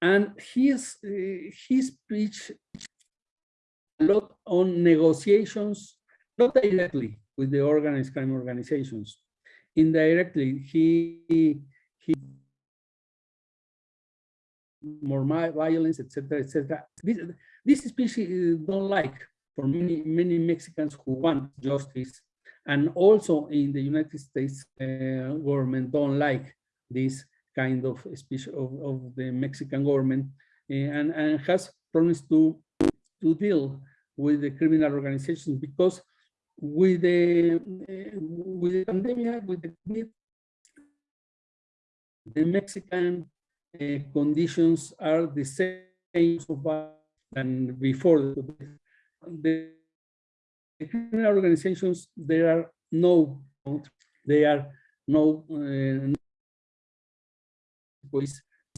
Speaker 5: And his, uh, his speech a lot on negotiations, not directly with the organized crime organizations. Indirectly, he, he more violence, etc., etc. This, speech don't like for many many Mexicans who want justice, and also in the United States uh, government don't like this kind of speech of, of the Mexican government, uh, and and has promised to to deal with the criminal organizations because with the uh, with the pandemic, with the the Mexican uh, conditions are the same so far than before. The, criminal organizations, there are no, they are no, uh,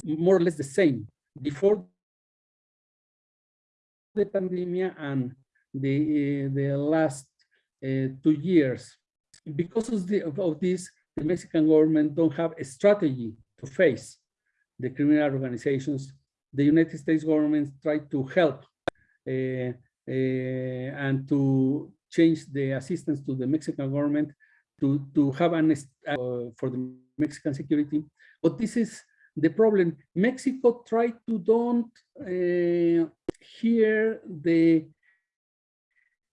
Speaker 5: more or less the same. Before the pandemic and the, uh, the last uh, two years, because of, the, of this, the Mexican government don't have a strategy to face the criminal organizations, the United States government tried to help uh, uh, and to change the assistance to the Mexican government to, to have an uh, for the Mexican security. But this is the problem. Mexico tried to don't uh, hear the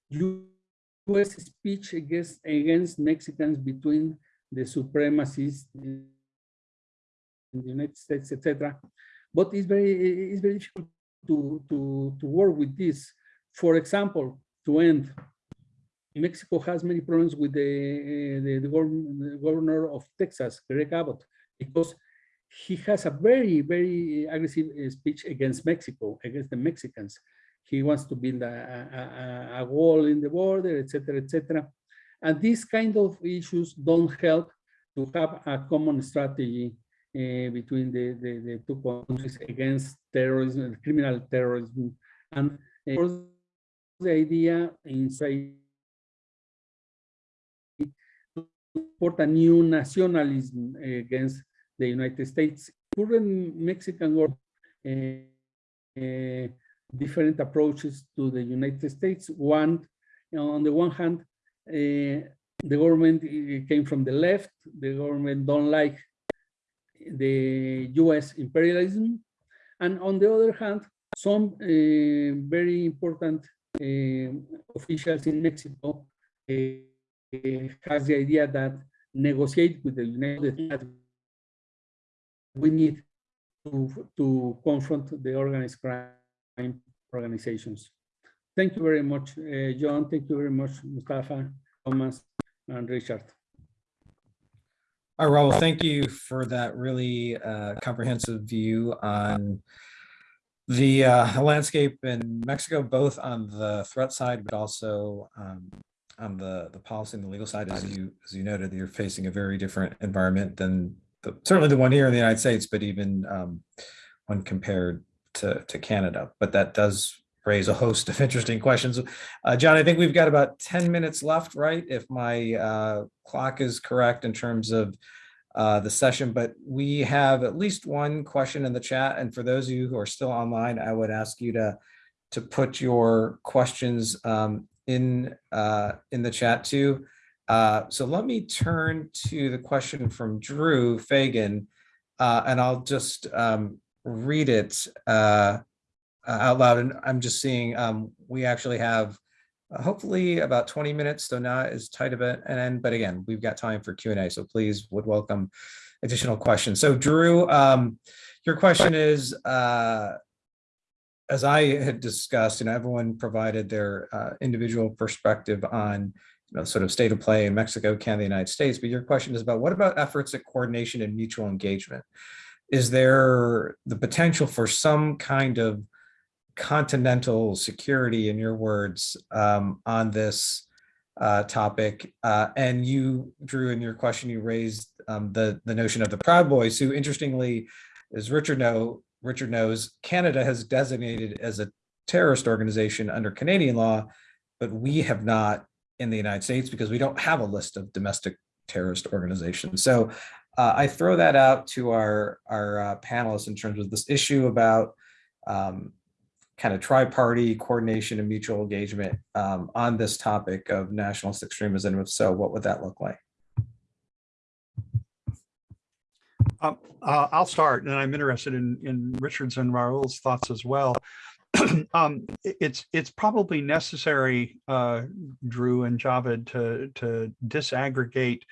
Speaker 5: U.S. speech against, against Mexicans between the supremacists in the United States, etc. But it's very it's very difficult to to to work with this. For example, to end, Mexico has many problems with the the, the, governor, of Texas, Greg Abbott, because he has a very very aggressive uh, speech against Mexico, against the Mexicans. He wants to build a, a, a wall in the border, etc., etc. And these kind of issues don't help to have a common strategy between the, the, the, two countries against terrorism, criminal terrorism, and uh, the idea inside support a new nationalism against the United States. Current Mexican war, uh, different approaches to the United States. One, on the one hand, uh, the government came from the left. The government don't like the US imperialism. And on the other hand, some uh, very important um, officials in Mexico uh, has the idea that negotiate with the United States we need to, to confront the organized crime organizations. Thank you very much, uh, John. Thank you very much, Mustafa, Thomas, and Richard.
Speaker 2: All right, Raul, thank you for that really uh, comprehensive view on the uh, landscape in Mexico, both on the threat side, but also um, on the, the policy and the legal side. As you, as you noted, you're facing a very different environment than the, certainly the one here in the United States, but even um, when compared to, to Canada. But that does raise a host of interesting questions. Uh, John, I think we've got about 10 minutes left, right? If my uh, clock is correct in terms of uh, the session, but we have at least one question in the chat. And for those of you who are still online, I would ask you to, to put your questions um, in, uh, in the chat too. Uh, so let me turn to the question from Drew Fagan, uh, and I'll just um, read it uh, out loud. And I'm just seeing um, we actually have uh, hopefully about 20 minutes, so not as tight of an end, but again, we've got time for Q&A, so please would welcome additional questions. So Drew, um, your question is, uh, as I had discussed, and everyone provided their uh, individual perspective on you know, sort of state of play in Mexico, Canada, the United States, but your question is about what about efforts at coordination and mutual engagement? Is there the potential for some kind of continental security, in your words, um, on this uh, topic? Uh, and you, Drew, in your question, you raised um, the, the notion of the Proud Boys, who interestingly, as Richard know, Richard knows, Canada has designated as a terrorist organization under Canadian law, but we have not in the United States because we don't have a list of domestic terrorist organizations. So uh, I throw that out to our, our uh, panelists in terms of this issue about um, kind of tri-party coordination and mutual engagement um, on this topic of nationalist extremism. If so, what would that look like?
Speaker 4: Um, uh, I'll start, and I'm interested in, in Richard's and Raul's thoughts as well. um, it- it's it's probably necessary, uh, Drew and Javed, to to disaggregate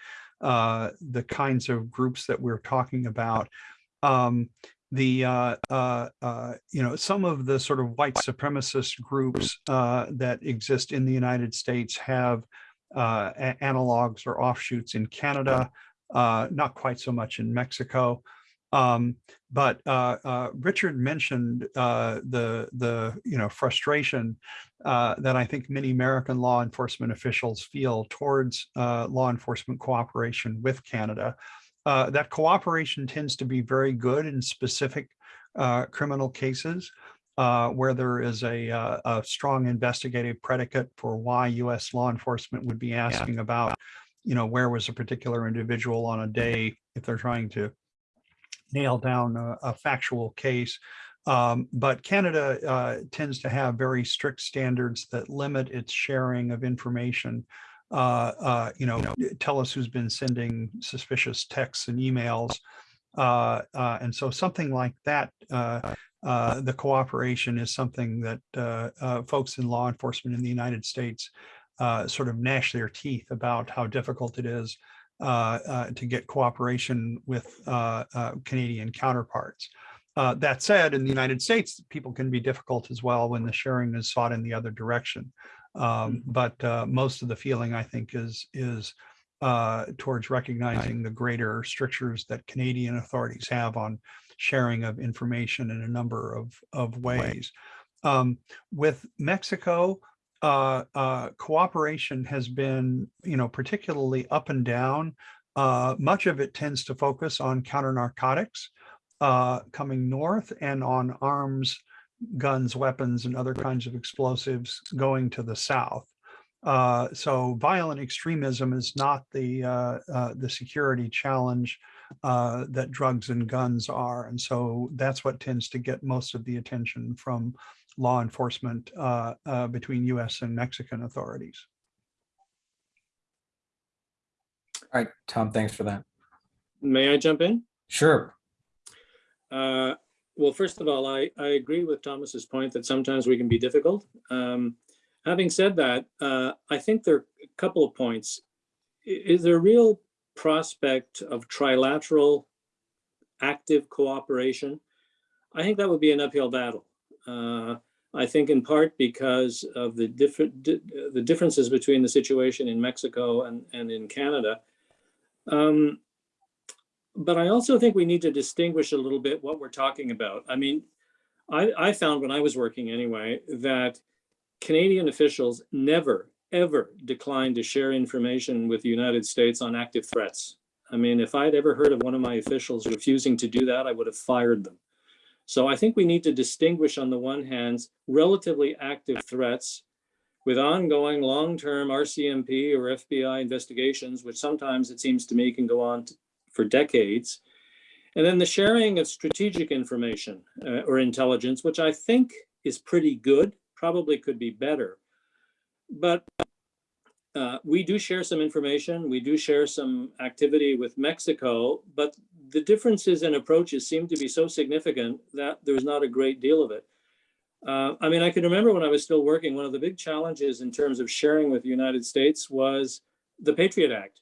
Speaker 4: uh, the kinds of groups that we're talking about. Um, the uh, uh, uh, you know some of the sort of white supremacist groups uh, that exist in the United States have uh, analogs or offshoots in Canada, uh, not quite so much in Mexico. Um, but Richard mentioned the the you know frustration that I think many American law enforcement officials feel towards law enforcement cooperation with Canada. Uh, that cooperation tends to be very good in specific uh, criminal cases uh, where there is a, uh, a strong investigative predicate for why U.S. law enforcement would be asking about, you know, where was a particular individual on a day if they're trying to nail down a, a factual case. Um, but Canada uh, tends to have very strict standards that limit its sharing of information. Uh, uh, you know, tell us who's been sending suspicious texts and emails. Uh, and so something like that, the cooperation is something that folks in law enforcement in the United States sort of gnash their teeth about how difficult it is uh, uh, to get cooperation with uh, Canadian counterparts. That said, in the United States, people can be difficult as well when the sharing is sought in the other direction. Um, but uh, most of the feeling, I think, is is uh, towards recognizing the greater strictures that Canadian authorities have on sharing of information in a number of of ways. Um, with Mexico, uh, uh, cooperation has been, you know, particularly up and down. Uh, much of it tends to focus on counter narcotics uh, coming north and on arms, guns, weapons, and other kinds of explosives going to the south. Uh, so violent extremism is not the uh, uh, the security challenge uh, that drugs and guns are, and so that's what tends to get most of the attention from law enforcement uh, uh, between U.S. and Mexican authorities.
Speaker 2: All right, Tom, thanks for that.
Speaker 3: May I jump in?
Speaker 2: Sure.
Speaker 3: Uh, Well, first of all, I, I agree with Thomas's point that sometimes we can be difficult. Um, Having said that, uh, I think there are a couple of points. Is there a real prospect of trilateral active cooperation? I think that would be an uphill battle. Uh, I think in part because of the different, di- the differences between the situation in Mexico and, and in Canada. Um, But I also think we need to distinguish a little bit what we're talking about. I mean, I, I found when I was working anyway, that Canadian officials never, ever declined to share information with the United States on active threats. I mean, if I'd ever heard of one of my officials refusing to do that, I would have fired them. So I think we need to distinguish on the one hand, relatively active threats with ongoing long-term RCMP or FBI investigations, which sometimes it seems to me can go on for decades. And then the sharing of strategic information uh, or intelligence, which I think is pretty good, probably could be better. But uh, we do share some information. We do share some activity with Mexico, but the differences in approaches seem to be so significant that there's not a great deal of it. Uh, I mean, I can remember when I was still working, one of the big challenges in terms of sharing with the United States was the Patriot Act.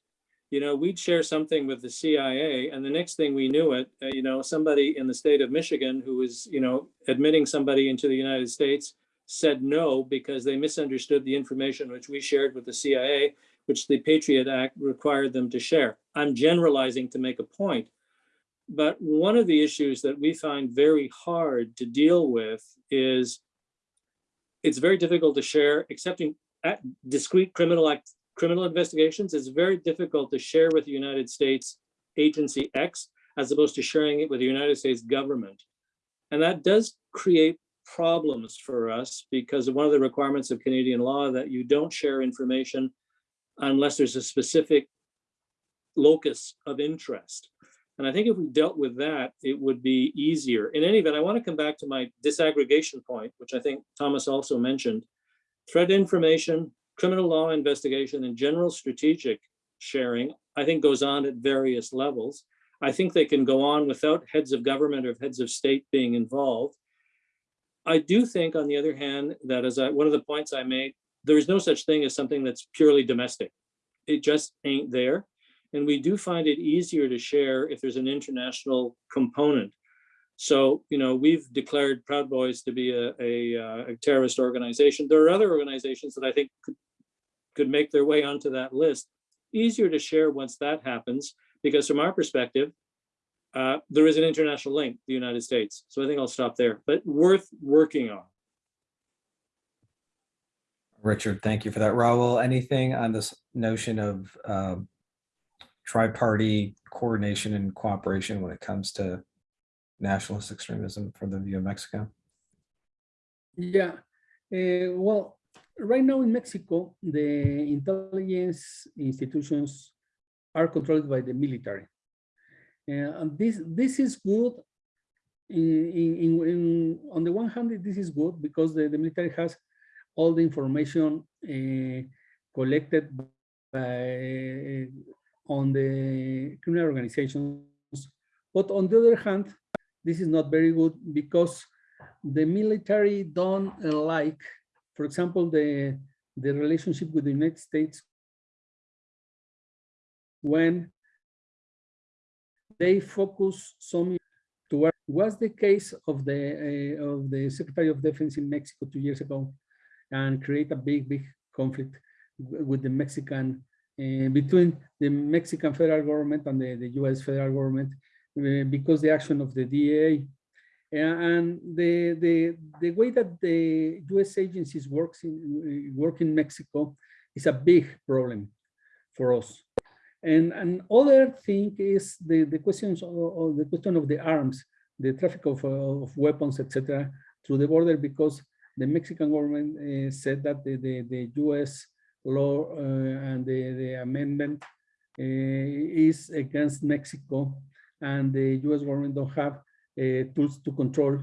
Speaker 3: You know, we'd share something with the CIA, and the next thing we knew it, uh, you know, somebody in the state of Michigan who was, you know, admitting somebody into the United States said no because they misunderstood the information which we shared with the CIA, which the Patriot Act required them to share. I'm generalizing to make a point. But one of the issues that we find very hard to deal with is it's very difficult to share, accepting at discrete criminal act, criminal investigations, it's very difficult to share with the United States agency X as opposed to sharing it with the United States government. And that does create problems for us because one of the requirements of Canadian law that you don't share information unless there's a specific locus of interest. And I think if we dealt with that, it would be easier. In any event, I want to come back to my disaggregation point, which I think Thomas also mentioned. Threat information, criminal law investigation, and general strategic sharing, I think goes on at various levels. I think they can go on without heads of government or heads of state being involved. I do think, on the other hand, that as I, one of the points I made, there is no such thing as something that's purely domestic. It just ain't there. And we do find it easier to share if there's an international component. So, you know, we've declared Proud Boys to be a, a, uh, a terrorist organization. There are other organizations that I think could, could make their way onto that list. Easier to share once that happens, because from our perspective, uh, there is an international link, the United States. So I think I'll stop there, but worth working on.
Speaker 2: Richard, thank you for that. Raul, anything on this notion of um, tri-party coordination and cooperation when it comes to nationalist extremism from the view of Mexico?
Speaker 5: Yeah, uh, well, right now in Mexico, the intelligence institutions are controlled by the military. Uh, and this this is good. In, in, in, on the one hand, this is good because the, the military has all the information uh, collected by on the criminal organizations. But on the other hand, this is not very good because the military don't like, for example, the, the relationship with the United States when they focus some to what was the case of the uh, of the Secretary of Defense in Mexico two years ago and create a big, big conflict with the Mexican uh, between the Mexican federal government and the, the US federal government uh, because the action of the DEA and the, the, the way that the US agencies works in, work in Mexico is a big problem for us. And another thing is the, the questions of, the question of the arms, the traffic of, of weapons, etc., through the border, because the Mexican government uh, said that the, the, the US law uh, and the, the amendment uh, is against Mexico and the US government don't have tools to control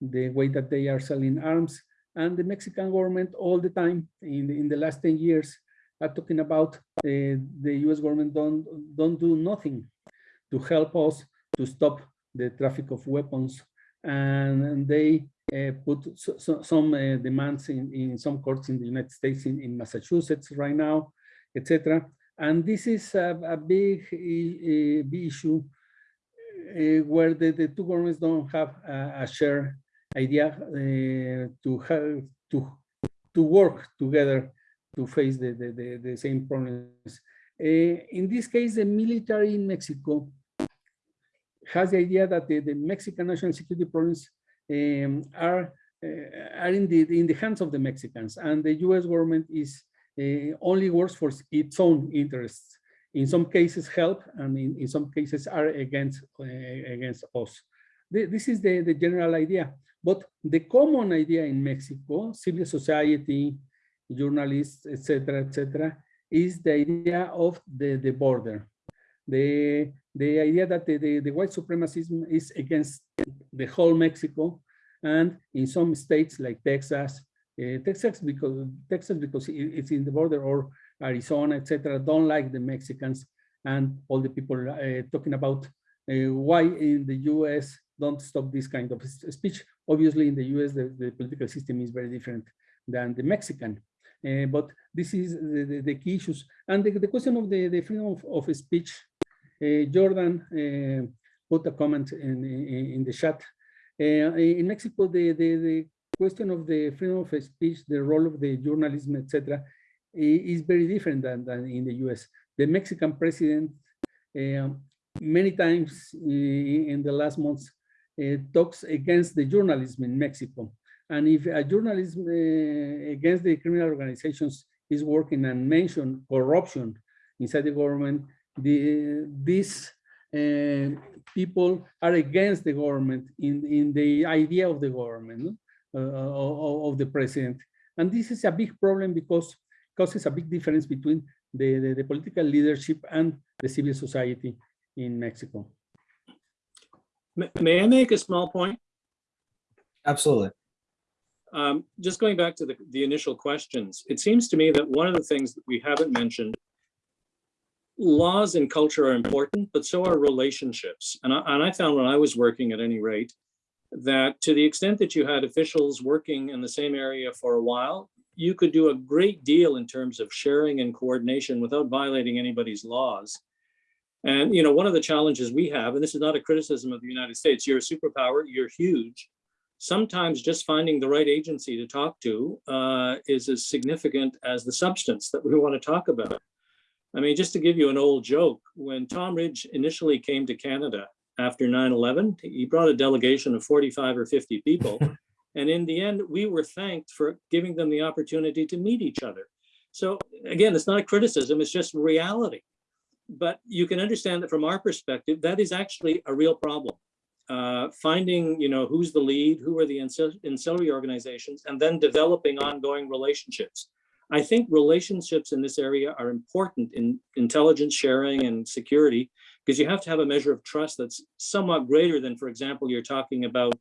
Speaker 5: the way that they are selling arms. And the Mexican government all the time in the, in the last 10 years are talking about uh, the US government don't, don't do nothing to help us to stop the traffic of weapons. And, they uh, put so, so, some uh, demands in, in some courts in the United States, in, in Massachusetts right now, etc. And this is a, a big, a big issue where the, the two governments don't have a, a shared idea uh, to have to to work together to face the, the, the, the same problems. Uh, in this case, the military in Mexico has the idea that the, the Mexican national security problems um, are uh, are in the in the hands of the Mexicans, and the U.S. government is uh, only works for its own interests. In some cases, help, and in, in some cases, are against uh, against us. The, this is the, the general idea. But the common idea in Mexico, civil society, journalists, etc., etc., is the idea of the, the border. The, the idea that the, the, the white supremacism is against the whole Mexico, and in some states like Texas, uh, Texas because Texas because it's in the border, or Arizona, etc., don't like the Mexicans, and all the people uh, talking about uh, why in the U.S. don't stop this kind of speech. Obviously, in the U.S., the, the political system is very different than the Mexican. Uh, but this is the, the, the, key issues. And the, the question of the, freedom of, of speech, uh, Jordan uh, put a comment in, in, in the chat. Uh, in Mexico, the question of the freedom of speech, the role of the journalism, etc., is very different than, than in the US. The Mexican president um, many times in the last months uh, talks against the journalism in Mexico. And if a journalism uh, against the criminal organizations is working and mention corruption inside the government, the, these uh, people are against the government in, in the idea of the government, uh, of, of, the president. And this is a big problem because causes a big difference between the, the, the political leadership and the civil society in Mexico.
Speaker 3: May I make a small point?
Speaker 2: Absolutely.
Speaker 3: Um, just going back to the, the initial questions, it seems to me that one of the things that we haven't mentioned, laws and culture are important, but so are relationships. And I, and I found when I was working at any rate, that to the extent that you had officials working in the same area for a while, you could do a great deal in terms of sharing and coordination without violating anybody's laws. And, you know, one of the challenges we have, and this is not a criticism of the United States, you're a superpower, you're huge. Sometimes just finding the right agency to talk to uh, is as significant as the substance that we want to talk about. I mean, just to give you an old joke, when Tom Ridge initially came to Canada after 9-11, he brought a delegation of 45 or 50 people. and in the end, we were thanked for giving them the opportunity to meet each other. So again, it's not a criticism, it's just reality but you can understand that from our perspective, that is actually a real problem. Uh, finding, you know, who's the lead, who are the ancillary organizations, and then developing ongoing relationships. I think relationships in this area are important in intelligence sharing and security because you have to have a measure of trust that's somewhat greater than, for example, you're talking about,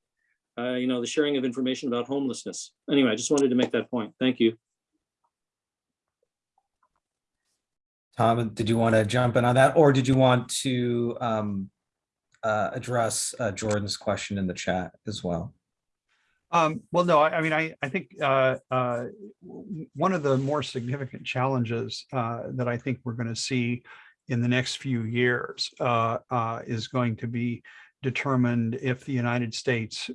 Speaker 3: uh, you know, the sharing of information about homelessness. Anyway, I just wanted to make that point. Thank you.
Speaker 2: Tom, did you want to jump in on that, or did you want to um, uh, address uh, Jordan's question in the chat as well?
Speaker 4: Um, well, no, I, I, mean, I, I think uh, uh one of the more significant challenges uh, that I think we're going to see in the next few years uh, is going to be determined if the United States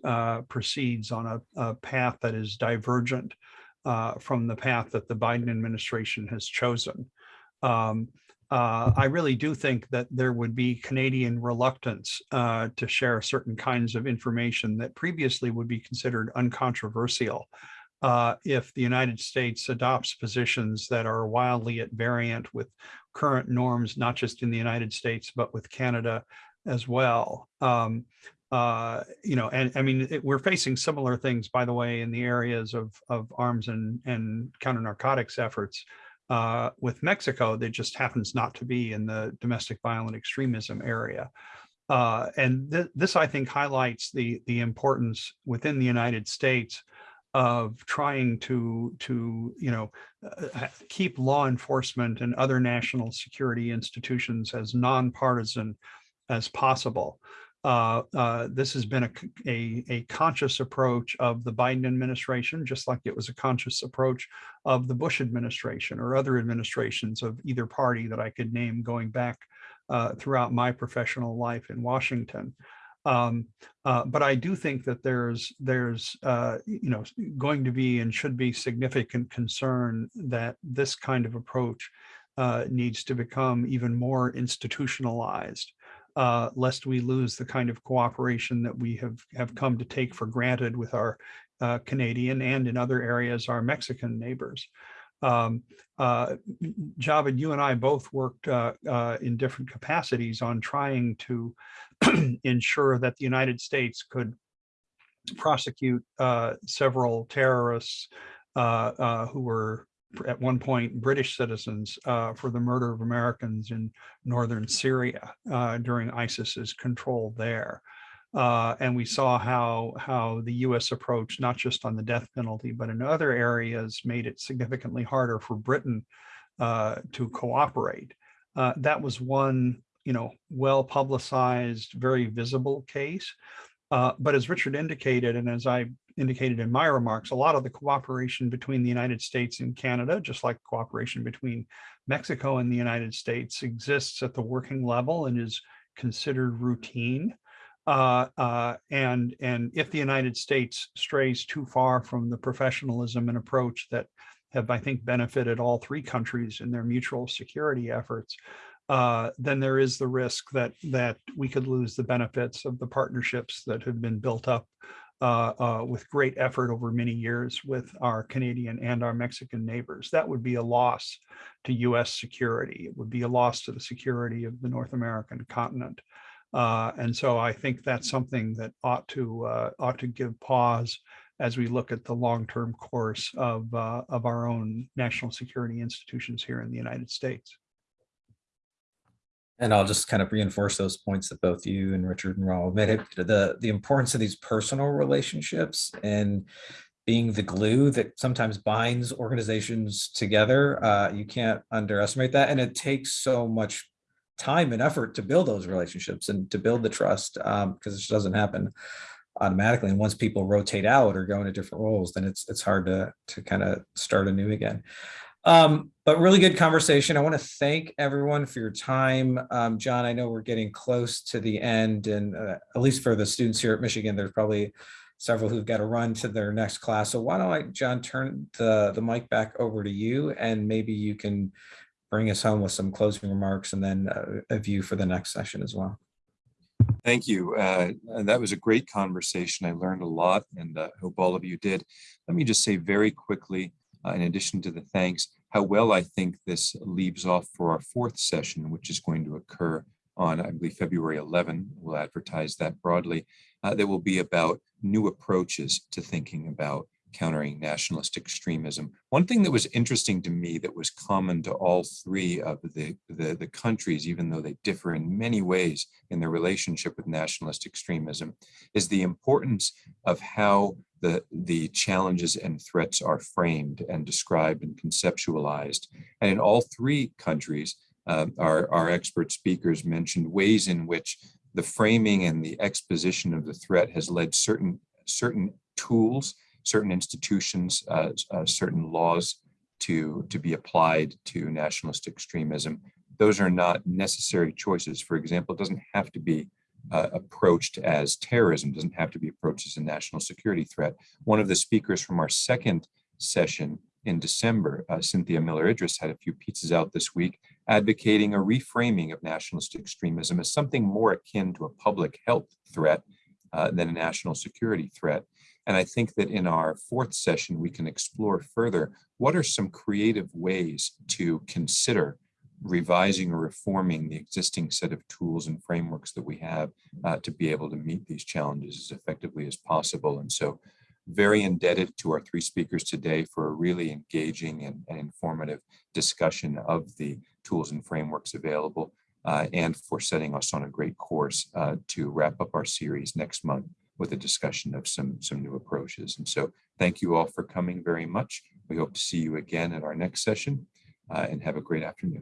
Speaker 4: proceeds on a, a, path that is divergent from the path that the Biden administration has chosen. Um, uh, I really do think that there would be Canadian reluctance uh, to share certain kinds of information that previously would be considered uncontroversial uh, if the United States adopts positions that are wildly at variant with current norms, not just in the United States, but with Canada as well. Um, uh, you know, and I mean, it, we're facing similar things, by the way, in the areas of, of arms and, and counter narcotics efforts uh, with Mexico that just happens not to be in the domestic violent extremism area. Uh, and th this, I think, highlights the, the importance within the United States of trying to, to you know, uh, keep law enforcement and other national security institutions as nonpartisan as possible. Uh, uh, this has been a a conscious approach of the Biden administration, just like it was a conscious approach of the Bush administration or other administrations of either party that I could name going back uh, throughout my professional life in Washington. Um, uh, but I do think that there's there's uh, you know going to be and should be significant concern that this kind of approach uh, needs to become even more institutionalized, uh, lest we lose the kind of cooperation that we have have come to take for granted with our uh, Canadian and in other areas our Mexican neighbors. Um, uh, Javed, you and I both worked uh, uh, in different capacities on trying to ensure that the United States could prosecute uh, several terrorists who were at one point British citizens uh, for the murder of Americans in northern Syria uh, during ISIS's control there. Uh, and we saw how how the U.S. approach, not just on the death penalty, but in other areas, made it significantly harder for Britain uh, to cooperate. Uh, that was one, you know, well publicized, very visible case. Uh, but as Richard indicated, and as I indicated in my remarks, a lot of the cooperation between the United States and Canada, just like cooperation between Mexico and the United States, exists at the working level and is considered routine. Uh, uh, and and if the United States strays too far from the professionalism and approach that have, I think, benefited all three countries in their mutual security efforts, uh, then there is the risk that that we could lose the benefits of the partnerships that have been built up uh, uh, with great effort over many years with our Canadian and our Mexican neighbors. That would be a loss to U.S. security. It would be a loss to the security of the North American continent. Uh, and so I think that's something that ought to uh, ought to give pause as we look at the long-term course of uh, of our own national security institutions here in the United States.
Speaker 2: And I'll just kind of reinforce those points that both you and Richard and Raul made. The, the importance of these personal relationships and being the glue that sometimes binds organizations together. Uh, you can't underestimate that. And it takes so much time and effort to build those relationships and to build the trust because um, it just doesn't happen automatically. And once people rotate out or go into different roles, then it's it's hard to to kind of start anew again. Um, but really good conversation. I want to thank everyone for your time. Um, John, I know we're getting close to the end and uh, at least for the students here at Michigan, there's probably several who've got to run to their next class. So why don't I, John, turn the, the mic back over to you and maybe you can bring us home with some closing remarks and then uh, a view for the next session as well.
Speaker 1: Thank you. Uh, that was a great conversation. I learned a lot and uh, hope all of you did. Let me just say very quickly, uh, in addition to the thanks, how well I think this leaves off for our fourth session, which is going to occur on, I believe, February 11. We'll advertise that broadly. Uh, that will be about new approaches to thinking about countering nationalist extremism. One thing that was interesting to me that was common to all three of the, the, the, countries, even though they differ in many ways in their relationship with nationalist extremism, is the importance of how the, the challenges and threats are framed and described and conceptualized. And in all three countries, uh, our, our expert speakers mentioned ways in which the framing and the exposition of the threat has led certain, certain tools certain institutions, uh, uh, certain laws to, to be applied to nationalist extremism. Those are not necessary choices. For example, it doesn't have to be uh, approached as terrorism, doesn't have to be approached as a national security threat. One of the speakers from our second session in December, uh, Cynthia Miller-Idriss had a few pizzas out this week advocating a reframing of nationalist extremism as something more akin to a public health threat uh, than a national security threat. And I think that in our fourth session, we can explore further what are some creative ways to consider revising or reforming the existing set of tools and frameworks that we have uh, to be able to meet these challenges as effectively as possible. And so very indebted to our three speakers today for a really engaging and, and informative discussion of the tools and frameworks available uh, and for setting us on a great course uh, to wrap up our series next month with a discussion of some, some new approaches. And so thank you all for coming very much. We hope to see you again at our next session uh, and have a great afternoon.